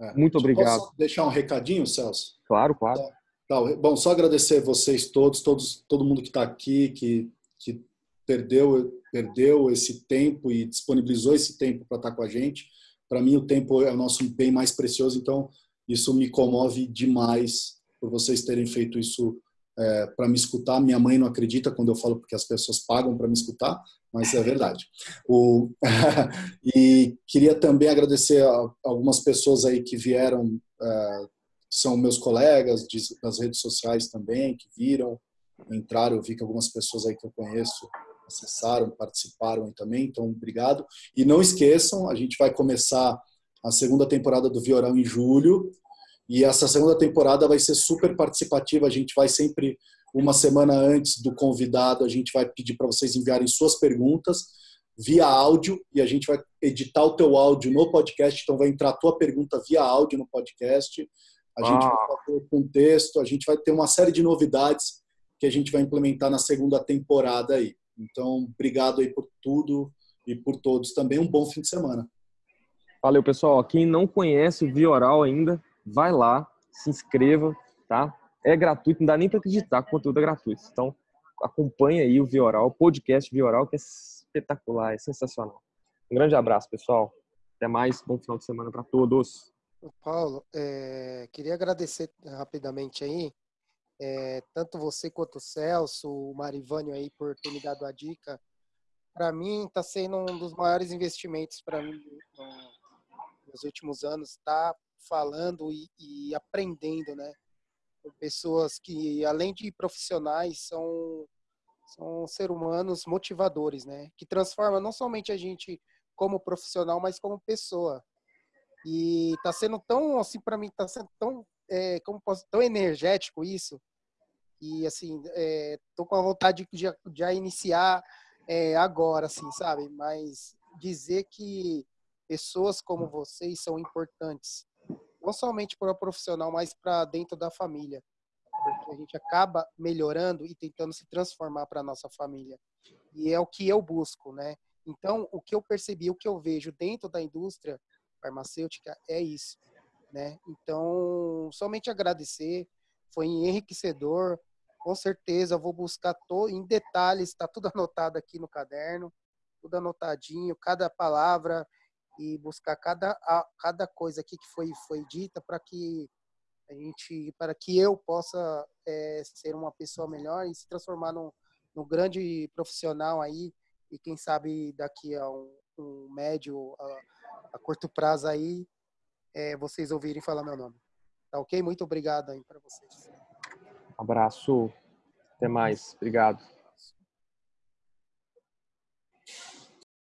É. Muito obrigado. Posso deixar um recadinho, Celso? Claro, claro. Tá. Bom, só agradecer vocês todos, todos todo mundo que está aqui, que, que perdeu, perdeu esse tempo e disponibilizou esse tempo para estar tá com a gente. Para mim, o tempo é o nosso bem mais precioso, então isso me comove demais por vocês terem feito isso é, para me escutar. Minha mãe não acredita quando eu falo porque as pessoas pagam para me escutar, mas é verdade. O... [laughs] e queria também agradecer a algumas pessoas aí que vieram, é, são meus colegas das redes sociais também, que viram, entraram. Eu vi que algumas pessoas aí que eu conheço acessaram, participaram também, então obrigado. E não esqueçam, a gente vai começar a segunda temporada do Viorão em julho, e essa segunda temporada vai ser super participativa, a gente vai sempre uma semana antes do convidado, a gente vai pedir para vocês enviarem suas perguntas via áudio e a gente vai editar o teu áudio no podcast, então vai entrar a tua pergunta via áudio no podcast. A gente ah. vai fazer o contexto, a gente vai ter uma série de novidades que a gente vai implementar na segunda temporada aí. Então, obrigado aí por tudo e por todos também. Um bom fim de semana. Valeu, pessoal. Quem não conhece o Vioral ainda, vai lá, se inscreva, tá? É gratuito, não dá nem para acreditar que o conteúdo é gratuito. Então, acompanha aí o Vioral, o podcast Vioral, que é espetacular, é sensacional. Um grande abraço, pessoal. Até mais, bom final de semana para todos. Paulo, é, queria agradecer rapidamente aí é, tanto você quanto o Celso, o Marivânio aí por ter me dado a dica. Para mim, está sendo um dos maiores investimentos para mim nos últimos anos, estar tá falando e, e, aprendendo, né? Com pessoas que, além de profissionais, são, são seres humanos motivadores, né? Que transformam não somente a gente como profissional, mas como pessoa. E está sendo tão, assim, para mim, está sendo tão é, como posso, tão energético isso. E assim, é, tô com a vontade de já iniciar é, agora, assim, sabe? Mas dizer que pessoas como vocês são importantes, não somente para o profissional, mas para dentro da família, porque a gente acaba melhorando e tentando se transformar para nossa família. E é o que eu busco, né? Então, o que eu percebi, o que eu vejo dentro da indústria farmacêutica é isso né? Então, somente agradecer, foi enriquecedor. Com certeza, vou buscar todo, em detalhes, está tudo [laughs] anotado aqui no caderno, tudo anotadinho, cada palavra e buscar cada, cada coisa aqui que foi, foi dita para que a gente, para que eu possa é, ser uma pessoa melhor e se transformar num, num grande profissional aí e quem sabe daqui a um, um médio a curto prazo aí é, vocês ouvirem falar meu nome. Tá ok? Muito obrigado aí para vocês. Um abraço. Até mais. Obrigado.